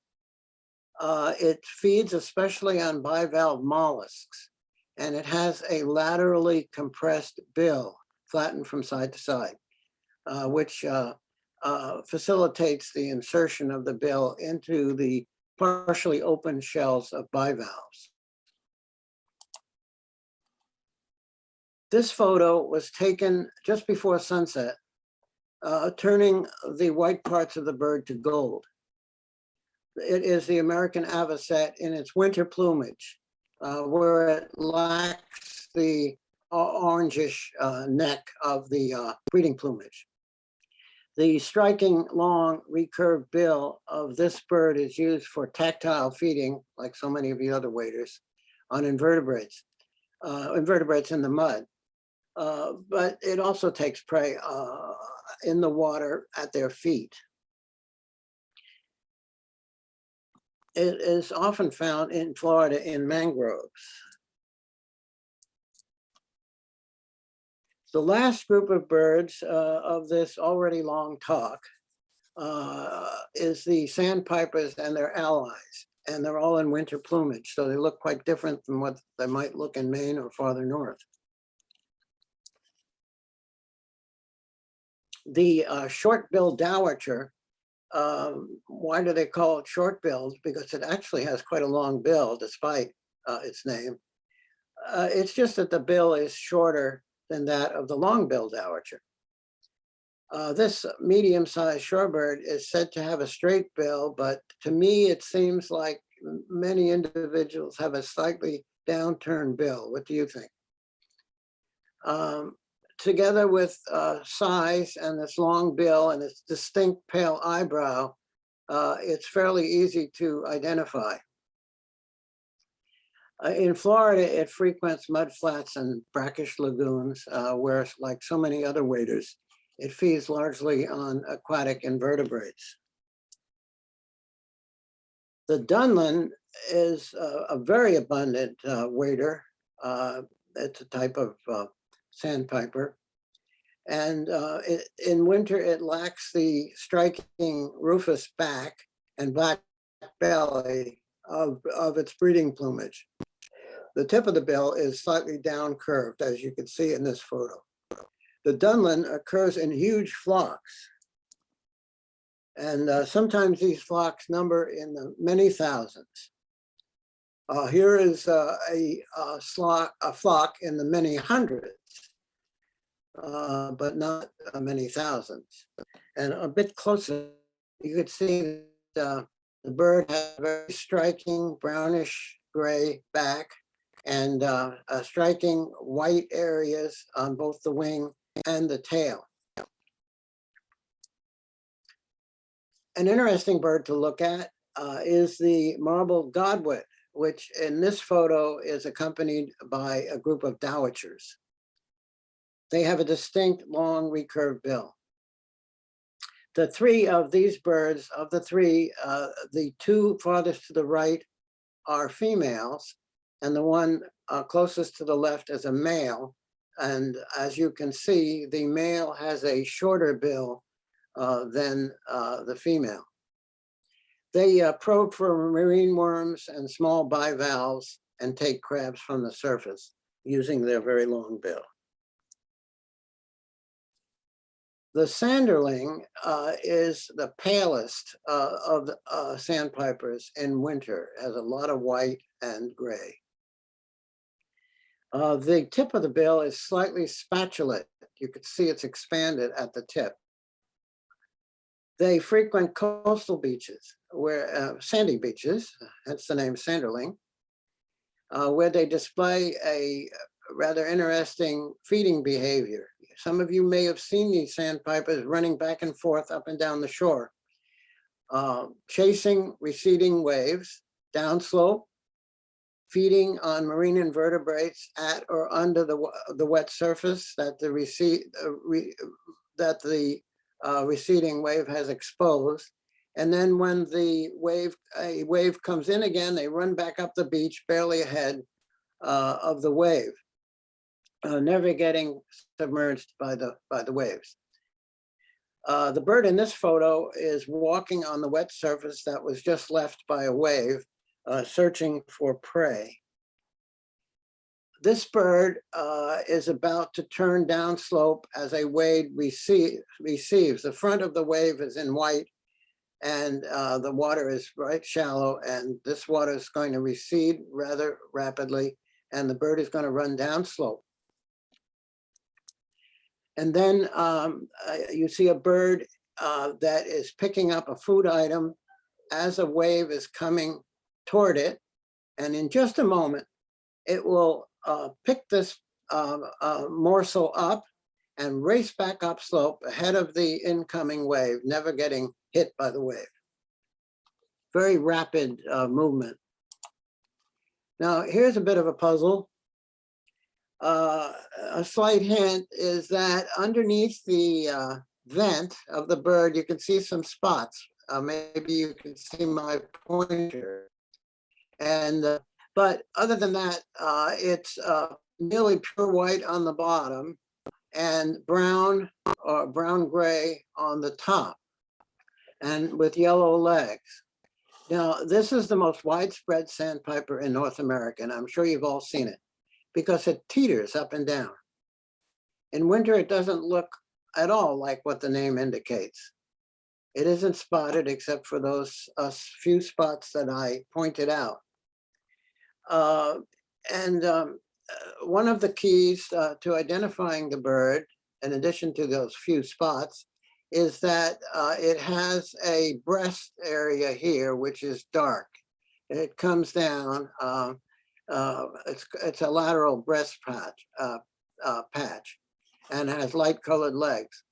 Uh, it feeds especially on bivalve mollusks, and it has a laterally compressed bill, flattened from side to side, uh, which uh, uh, facilitates the insertion of the bill into the partially open shells of bivalves. This photo was taken just before sunset, uh, turning the white parts of the bird to gold. It is the American avocet in its winter plumage, uh, where it lacks the orangish uh, neck of the uh, breeding plumage. The striking long recurved bill of this bird is used for tactile feeding, like so many of the other waders, on invertebrates, uh, invertebrates in the mud. Uh, but it also takes prey uh, in the water at their feet. It is often found in Florida in mangroves. The last group of birds uh, of this already long talk uh, is the sandpipers and their allies, and they're all in winter plumage, so they look quite different from what they might look in Maine or farther north. The uh, short-billed dowitcher, um, why do they call it short-billed? Because it actually has quite a long bill despite uh, its name. Uh, It's just that the bill is shorter than that of the long-billed dowitcher. Uh, This medium-sized shorebird is said to have a straight bill, but to me, it seems like many individuals have a slightly downturned bill. What do you think? Um, Together with uh, size and its long bill and its distinct pale eyebrow, uh, it's fairly easy to identify. Uh, In Florida, it frequents mudflats and brackish lagoons, uh, where, like so many other waders, it feeds largely on aquatic invertebrates. The Dunlin is a, very abundant uh, wader. Uh, it's a type of sandpiper. And uh, it, in winter, it lacks the striking rufous back and black belly of, of its breeding plumage. The tip of the bill is slightly down curved, as you can see in this photo. The Dunlin occurs in huge flocks. And uh, sometimes these flocks number in the many thousands. Uh, here is uh, a, uh, flock, a flock in the many hundreds, uh, but not uh, many thousands. And a bit closer, you could see that, uh, the bird has a very striking brownish gray back and uh, striking white areas on both the wing and the tail. An interesting bird to look at uh, is the marble godwit, which in this photo is accompanied by a group of dowitchers. They have a distinct long recurved bill. The three of these birds, of the three, uh, the two farthest to the right are females, and the one uh, closest to the left is a male. And as you can see, the male has a shorter bill uh, than uh, the female. They uh, probe for marine worms and small bivalves and take crabs from the surface using their very long bill. The sanderling uh, is the palest uh, of uh, sandpipers in winter, has a lot of white and gray. Uh, the tip of the bill is slightly spatulate. You can see it's expanded at the tip. They frequent coastal beaches, where uh, sandy beaches, hence the name sanderling, uh, where they display a rather interesting feeding behavior. Some of you may have seen these sandpipers running back and forth up and down the shore, uh, chasing receding waves downslope, feeding on marine invertebrates at or under the, the wet surface that the recede, uh, re, that the uh, receding wave has exposed. And then when the wave, a wave comes in again, they run back up the beach barely ahead uh, of the wave, uh, never getting submerged by the, by the waves. Uh, the bird in this photo is walking on the wet surface that was just left by a wave, uh, searching for prey. This bird uh, is about to turn downslope as a wave receive, receives. The front of the wave is in white and uh, the water is right shallow and this water is going to recede rather rapidly and the bird is going to run downslope. And then um, you see a bird uh, that is picking up a food item as a wave is coming toward it. And in just a moment, it will uh, pick this uh, morsel up and race back upslope ahead of the incoming wave, never getting hit by the wave. Very rapid uh, movement. Now, here's a bit of a puzzle. Uh, a slight hint is that underneath the uh, vent of the bird, you can see some spots. Uh, maybe you can see my pointer. And, uh, but other than that, uh, it's uh, nearly pure white on the bottom and brown or brown gray on the top and with yellow legs. Now, this is the most widespread sandpiper in North America, and I'm sure you've all seen it because it teeters up and down. In winter, it doesn't look at all like what the name indicates. It isn't spotted except for those uh, few spots that I pointed out. Uh, and um, uh, one of the keys uh, to identifying the bird, in addition to those few spots, is that uh, it has a breast area here, which is dark. It comes down, um, uh, it's, it's a lateral breast patch, uh, uh, patch and has light colored legs.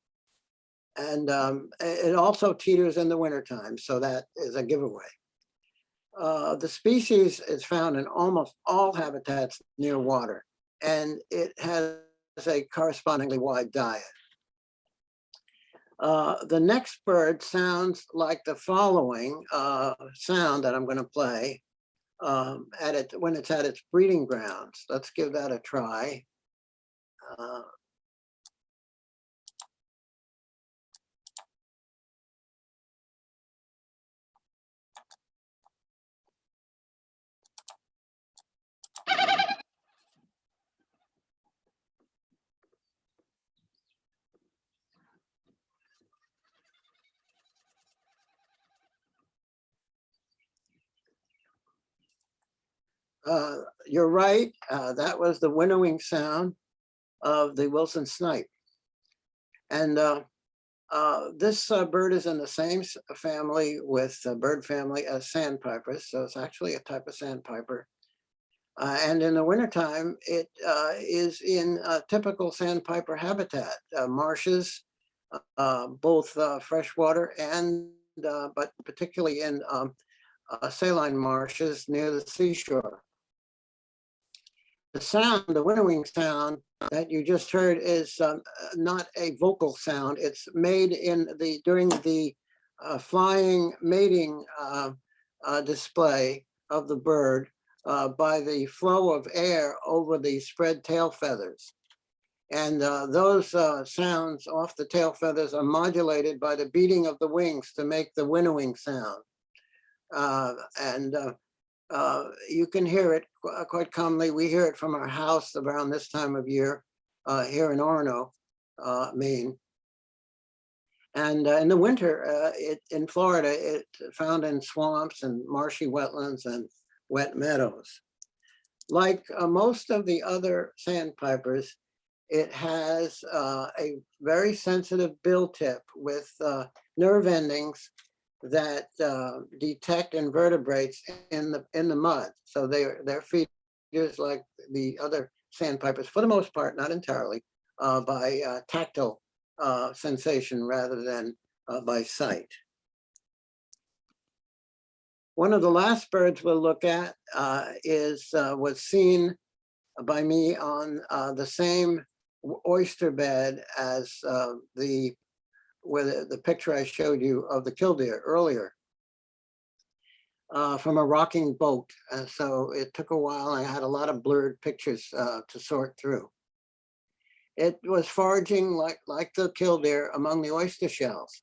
And um, it also teeters in the wintertime, so that is a giveaway. Uh, the species is found in almost all habitats near water, and it has a correspondingly wide diet. Uh, the next bird sounds like the following uh, sound that I'm going to play um, at it when it's at its breeding grounds. Let's give that a try. Uh, Uh, you're right. Uh, that was the winnowing sound of the Wilson snipe. And uh, uh, this uh, bird is in the same family with the bird family as sandpipers. So it's actually a type of sandpiper. And in the wintertime, it is in a typical sandpiper habitat, marshes, both freshwater and, but particularly in um, uh, saline marshes near the seashore the sound, the winnowing sound that you just heard is um, not a vocal sound. It's made in the, during the uh, flying mating uh, uh, display of the bird uh, by the flow of air over the spread tail feathers. And uh, those uh, sounds off the tail feathers are modulated by the beating of the wings to make the winnowing sound. And uh, you can hear it uh, quite commonly. We hear it from our house around this time of year uh, here in Orono, uh, Maine. And uh, in the winter, uh, it in Florida, it found in swamps and marshy wetlands and wet meadows. Like most of the other sandpipers, it has a very sensitive bill tip with nerve endings that uh, detect invertebrates in the in the mud. So they're they're feeders like the other sandpipers, for the most part, not entirely, uh, by uh, tactile uh, sensation rather than uh, by sight. One of the last birds we'll look at uh, is was seen by me on the same oyster bed as the where the, picture I showed you of the killdeer earlier uh, from a rocking boat. And so it took a while. I had a lot of blurred pictures uh, to sort through. It was foraging like, like the killdeer among the oyster shells.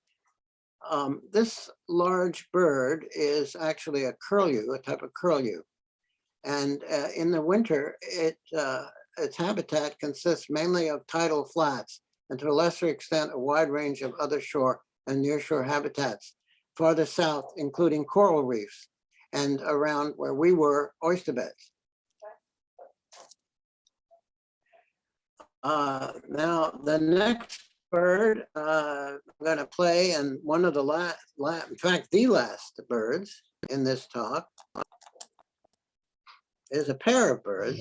Um, this large bird is actually a curlew, a type of curlew. And uh, in the winter, it, uh, its habitat consists mainly of tidal flats and to a lesser extent, a wide range of other shore and nearshore habitats. Farther south, including coral reefs and around where we were, oyster beds. Uh, now, the next bird uh, I'm going to play, and one of the last, la in fact, the last birds in this talk is a pair of birds.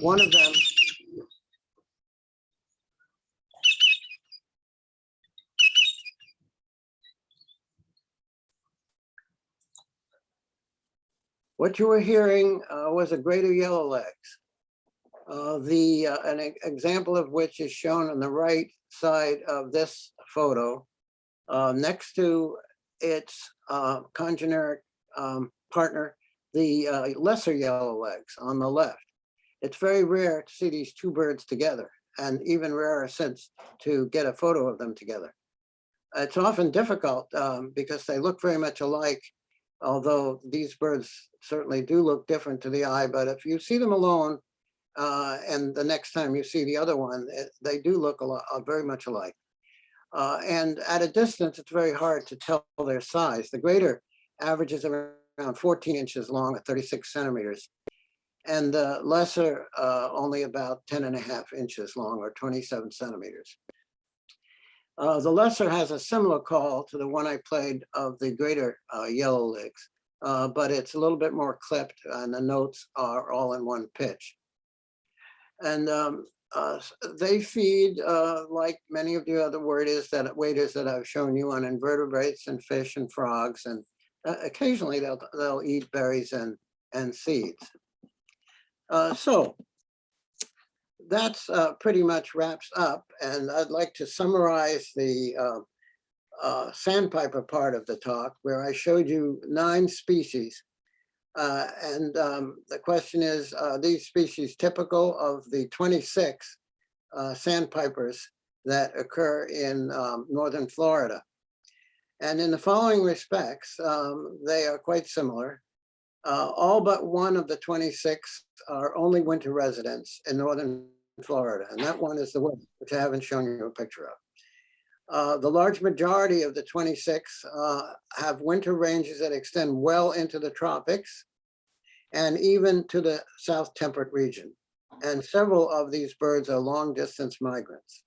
One of them What you were hearing uh, was a greater yellowlegs. Uh, the uh, an example of which is shown on the right side of this photo, uh, next to its uh, congeneric um, partner, the uh, lesser yellowlegs on the left. It's very rare to see these two birds together, and even rarer since to get a photo of them together. It's often difficult um, because they look very much alike although these birds certainly do look different to the eye, but if you see them alone, uh, and the next time you see the other one, it- they do look a lot, uh, very much alike. Uh, and at a distance, it's very hard to tell their size. The greater averages around 14 inches long at 36 centimeters. And the lesser uh, only about 10 and a half inches long or 27 centimeters. Uh, the lesser has a similar call to the one I played of the greater uh, yellow legs, uh, but it's a little bit more clipped and the notes are all in one pitch. And um, uh, they feed uh, like many of the other waders that waders that I've shown you on invertebrates and fish and frogs, and uh, occasionally they'll they'll eat berries and and seeds. So that's uh, pretty much wraps up, and I'd like to summarize the uh, uh, sandpiper part of the talk, where I showed you nine species. Uh, and um, the question is, are these species typical of the 26 uh, sandpipers that occur in um, northern Florida? And in the following respects, um, they are quite similar. Uh, all but one of the 26 are only winter residents in northern Florida, and that one is the one which I haven't shown you a picture of. Uh, the large majority of the 26 uh, have winter ranges that extend well into the tropics and even to the south temperate region. And several of these birds are long distance migrants.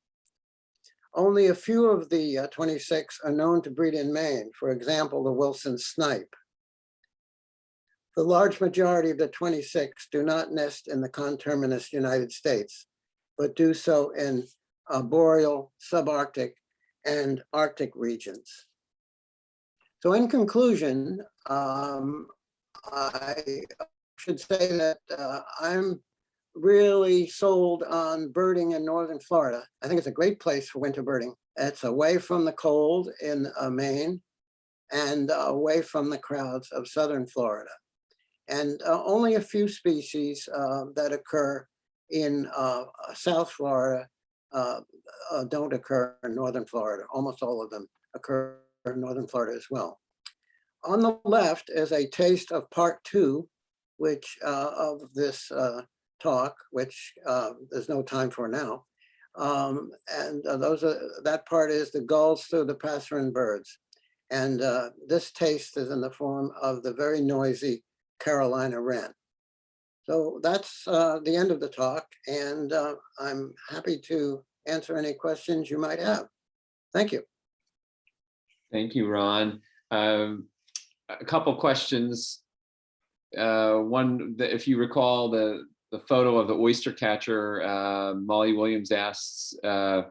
Only a few of the uh, 26 are known to breed in Maine, for example, the Wilson snipe. The large majority of the 26 do not nest in the conterminous United States, but do so in uh, boreal, subarctic, and Arctic regions. So in conclusion, um, I should say that uh, I'm really sold on birding in northern Florida. I think it's a great place for winter birding. It's away from the cold in uh, Maine and away from the crowds of southern Florida. And uh, only a few species uh, that occur in uh, South Florida uh, uh, don't occur in northern Florida. Almost all of them occur in northern Florida as well. On the left is a taste of part two, which uh, of this talk, which there's no time for now. Um, and those are that part is the gulls through the passerine birds. And this taste is in the form of the very noisy Carolina wren. So that's uh, the end of the talk, and uh, I'm happy to answer any questions you might have. Thank you. Thank you, Ron. Um, A couple questions. Uh, One, if you recall, the, the photo of the oyster catcher, uh, Molly Williams asks, uh,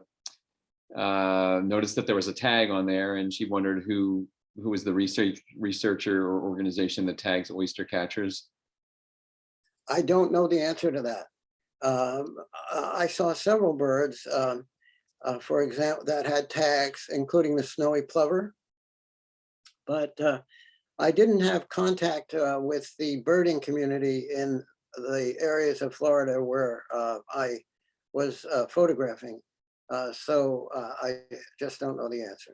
uh, noticed that there was a tag on there and she wondered who, who was the research researcher or organization that tags oyster catchers. I don't know the answer to that. Um, I saw several birds, um, uh, for example, that had tags, including the snowy plover. But uh, I didn't have contact uh, with the birding community in the areas of Florida where uh, I was uh, photographing. Uh, So I just don't know the answer.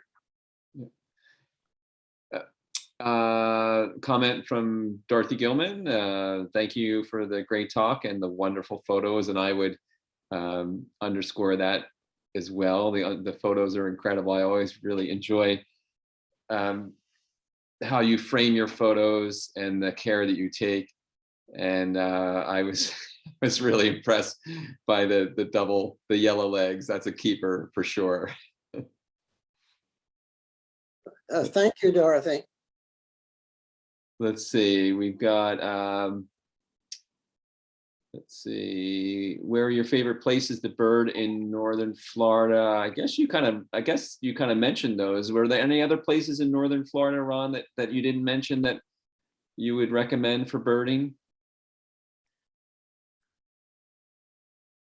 Uh, comment from Dorothy Gilman. Uh, thank you for the great talk and the wonderful photos. And I would um, underscore that as well. The, uh, the photos are incredible. I always really enjoy um, how you frame your photos and the care that you take. And uh, I was was really impressed by the the double the yellow legs. That's a keeper for sure. Uh, Thank you, Dorothy. Let's see, we've got, um, let's see, where are your favorite places to bird in northern Florida? I guess you kind of, I guess you kind of mentioned those. Were there any other places in northern Florida, Ron, that, that you didn't mention that you would recommend for birding?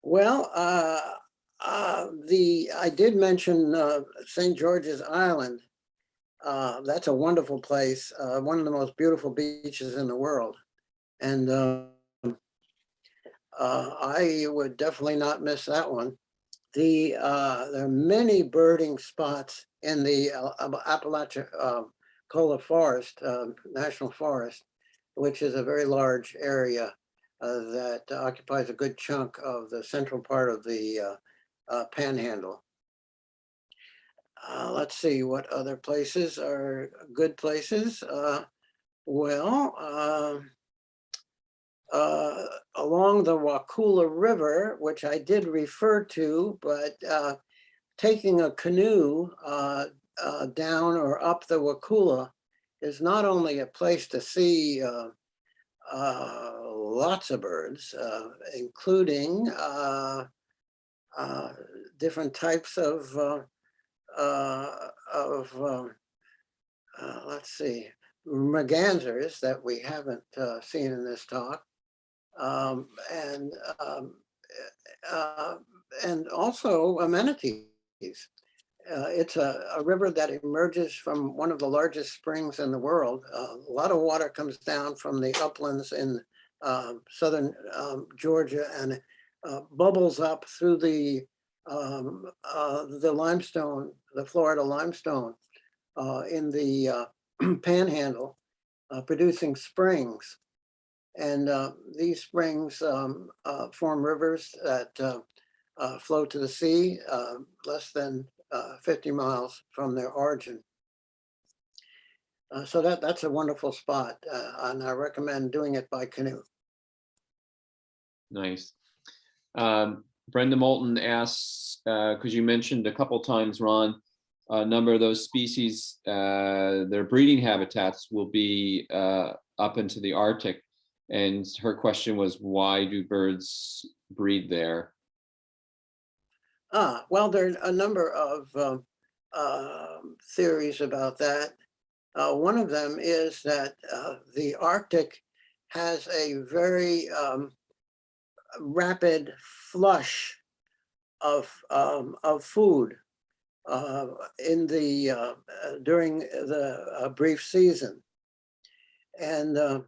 Well, uh, uh, the, I did mention uh, St. George's Island. Uh, That's a wonderful place, uh, one of the most beautiful beaches in the world. And uh, uh, I would definitely not miss that one. The, uh, there are many birding spots in the uh, uh, Forest, National Forest, which is a very large area that occupies a good chunk of the central part of the panhandle. Uh, let's see, what other places are good places? Uh, well, um, uh, along the Wakulla River, which I did refer to, but uh, taking a canoe uh, uh, down or up the Wakulla is not only a place to see lots of birds, including different types of uh, of um, uh, let's see, mergansers that we haven't uh, seen in this talk, um, and um, uh, and also amenities. Uh, it's a, a river that emerges from one of the largest springs in the world. Uh, a lot of water comes down from the uplands in um, southern um, Georgia and bubbles up through the um, uh, the limestone, the Florida limestone uh, in the uh, panhandle, uh, producing springs. And uh, these springs um, uh, form rivers that uh, uh, flow to the sea uh, less than uh, 50 miles from their origin. Uh, so that that's a wonderful spot, uh, and I recommend doing it by canoe. Nice. Um, Brenda Moulton asks, because you mentioned a couple times, Ron, a number of those species, uh, their breeding habitats will be uh, up into the Arctic. And her question was, why do birds breed there? Ah, well, there are a number of um, um, theories about that. Uh, one of them is that uh, the Arctic has a very um, rapid flush of um, of food uh, in the uh, uh, during the uh, brief season, and uh,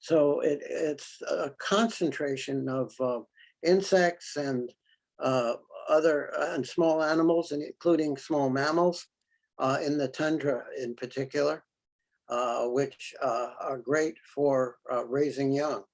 so it, it's a concentration of insects and other and small animals, including small mammals in the tundra in particular, which are great for raising young.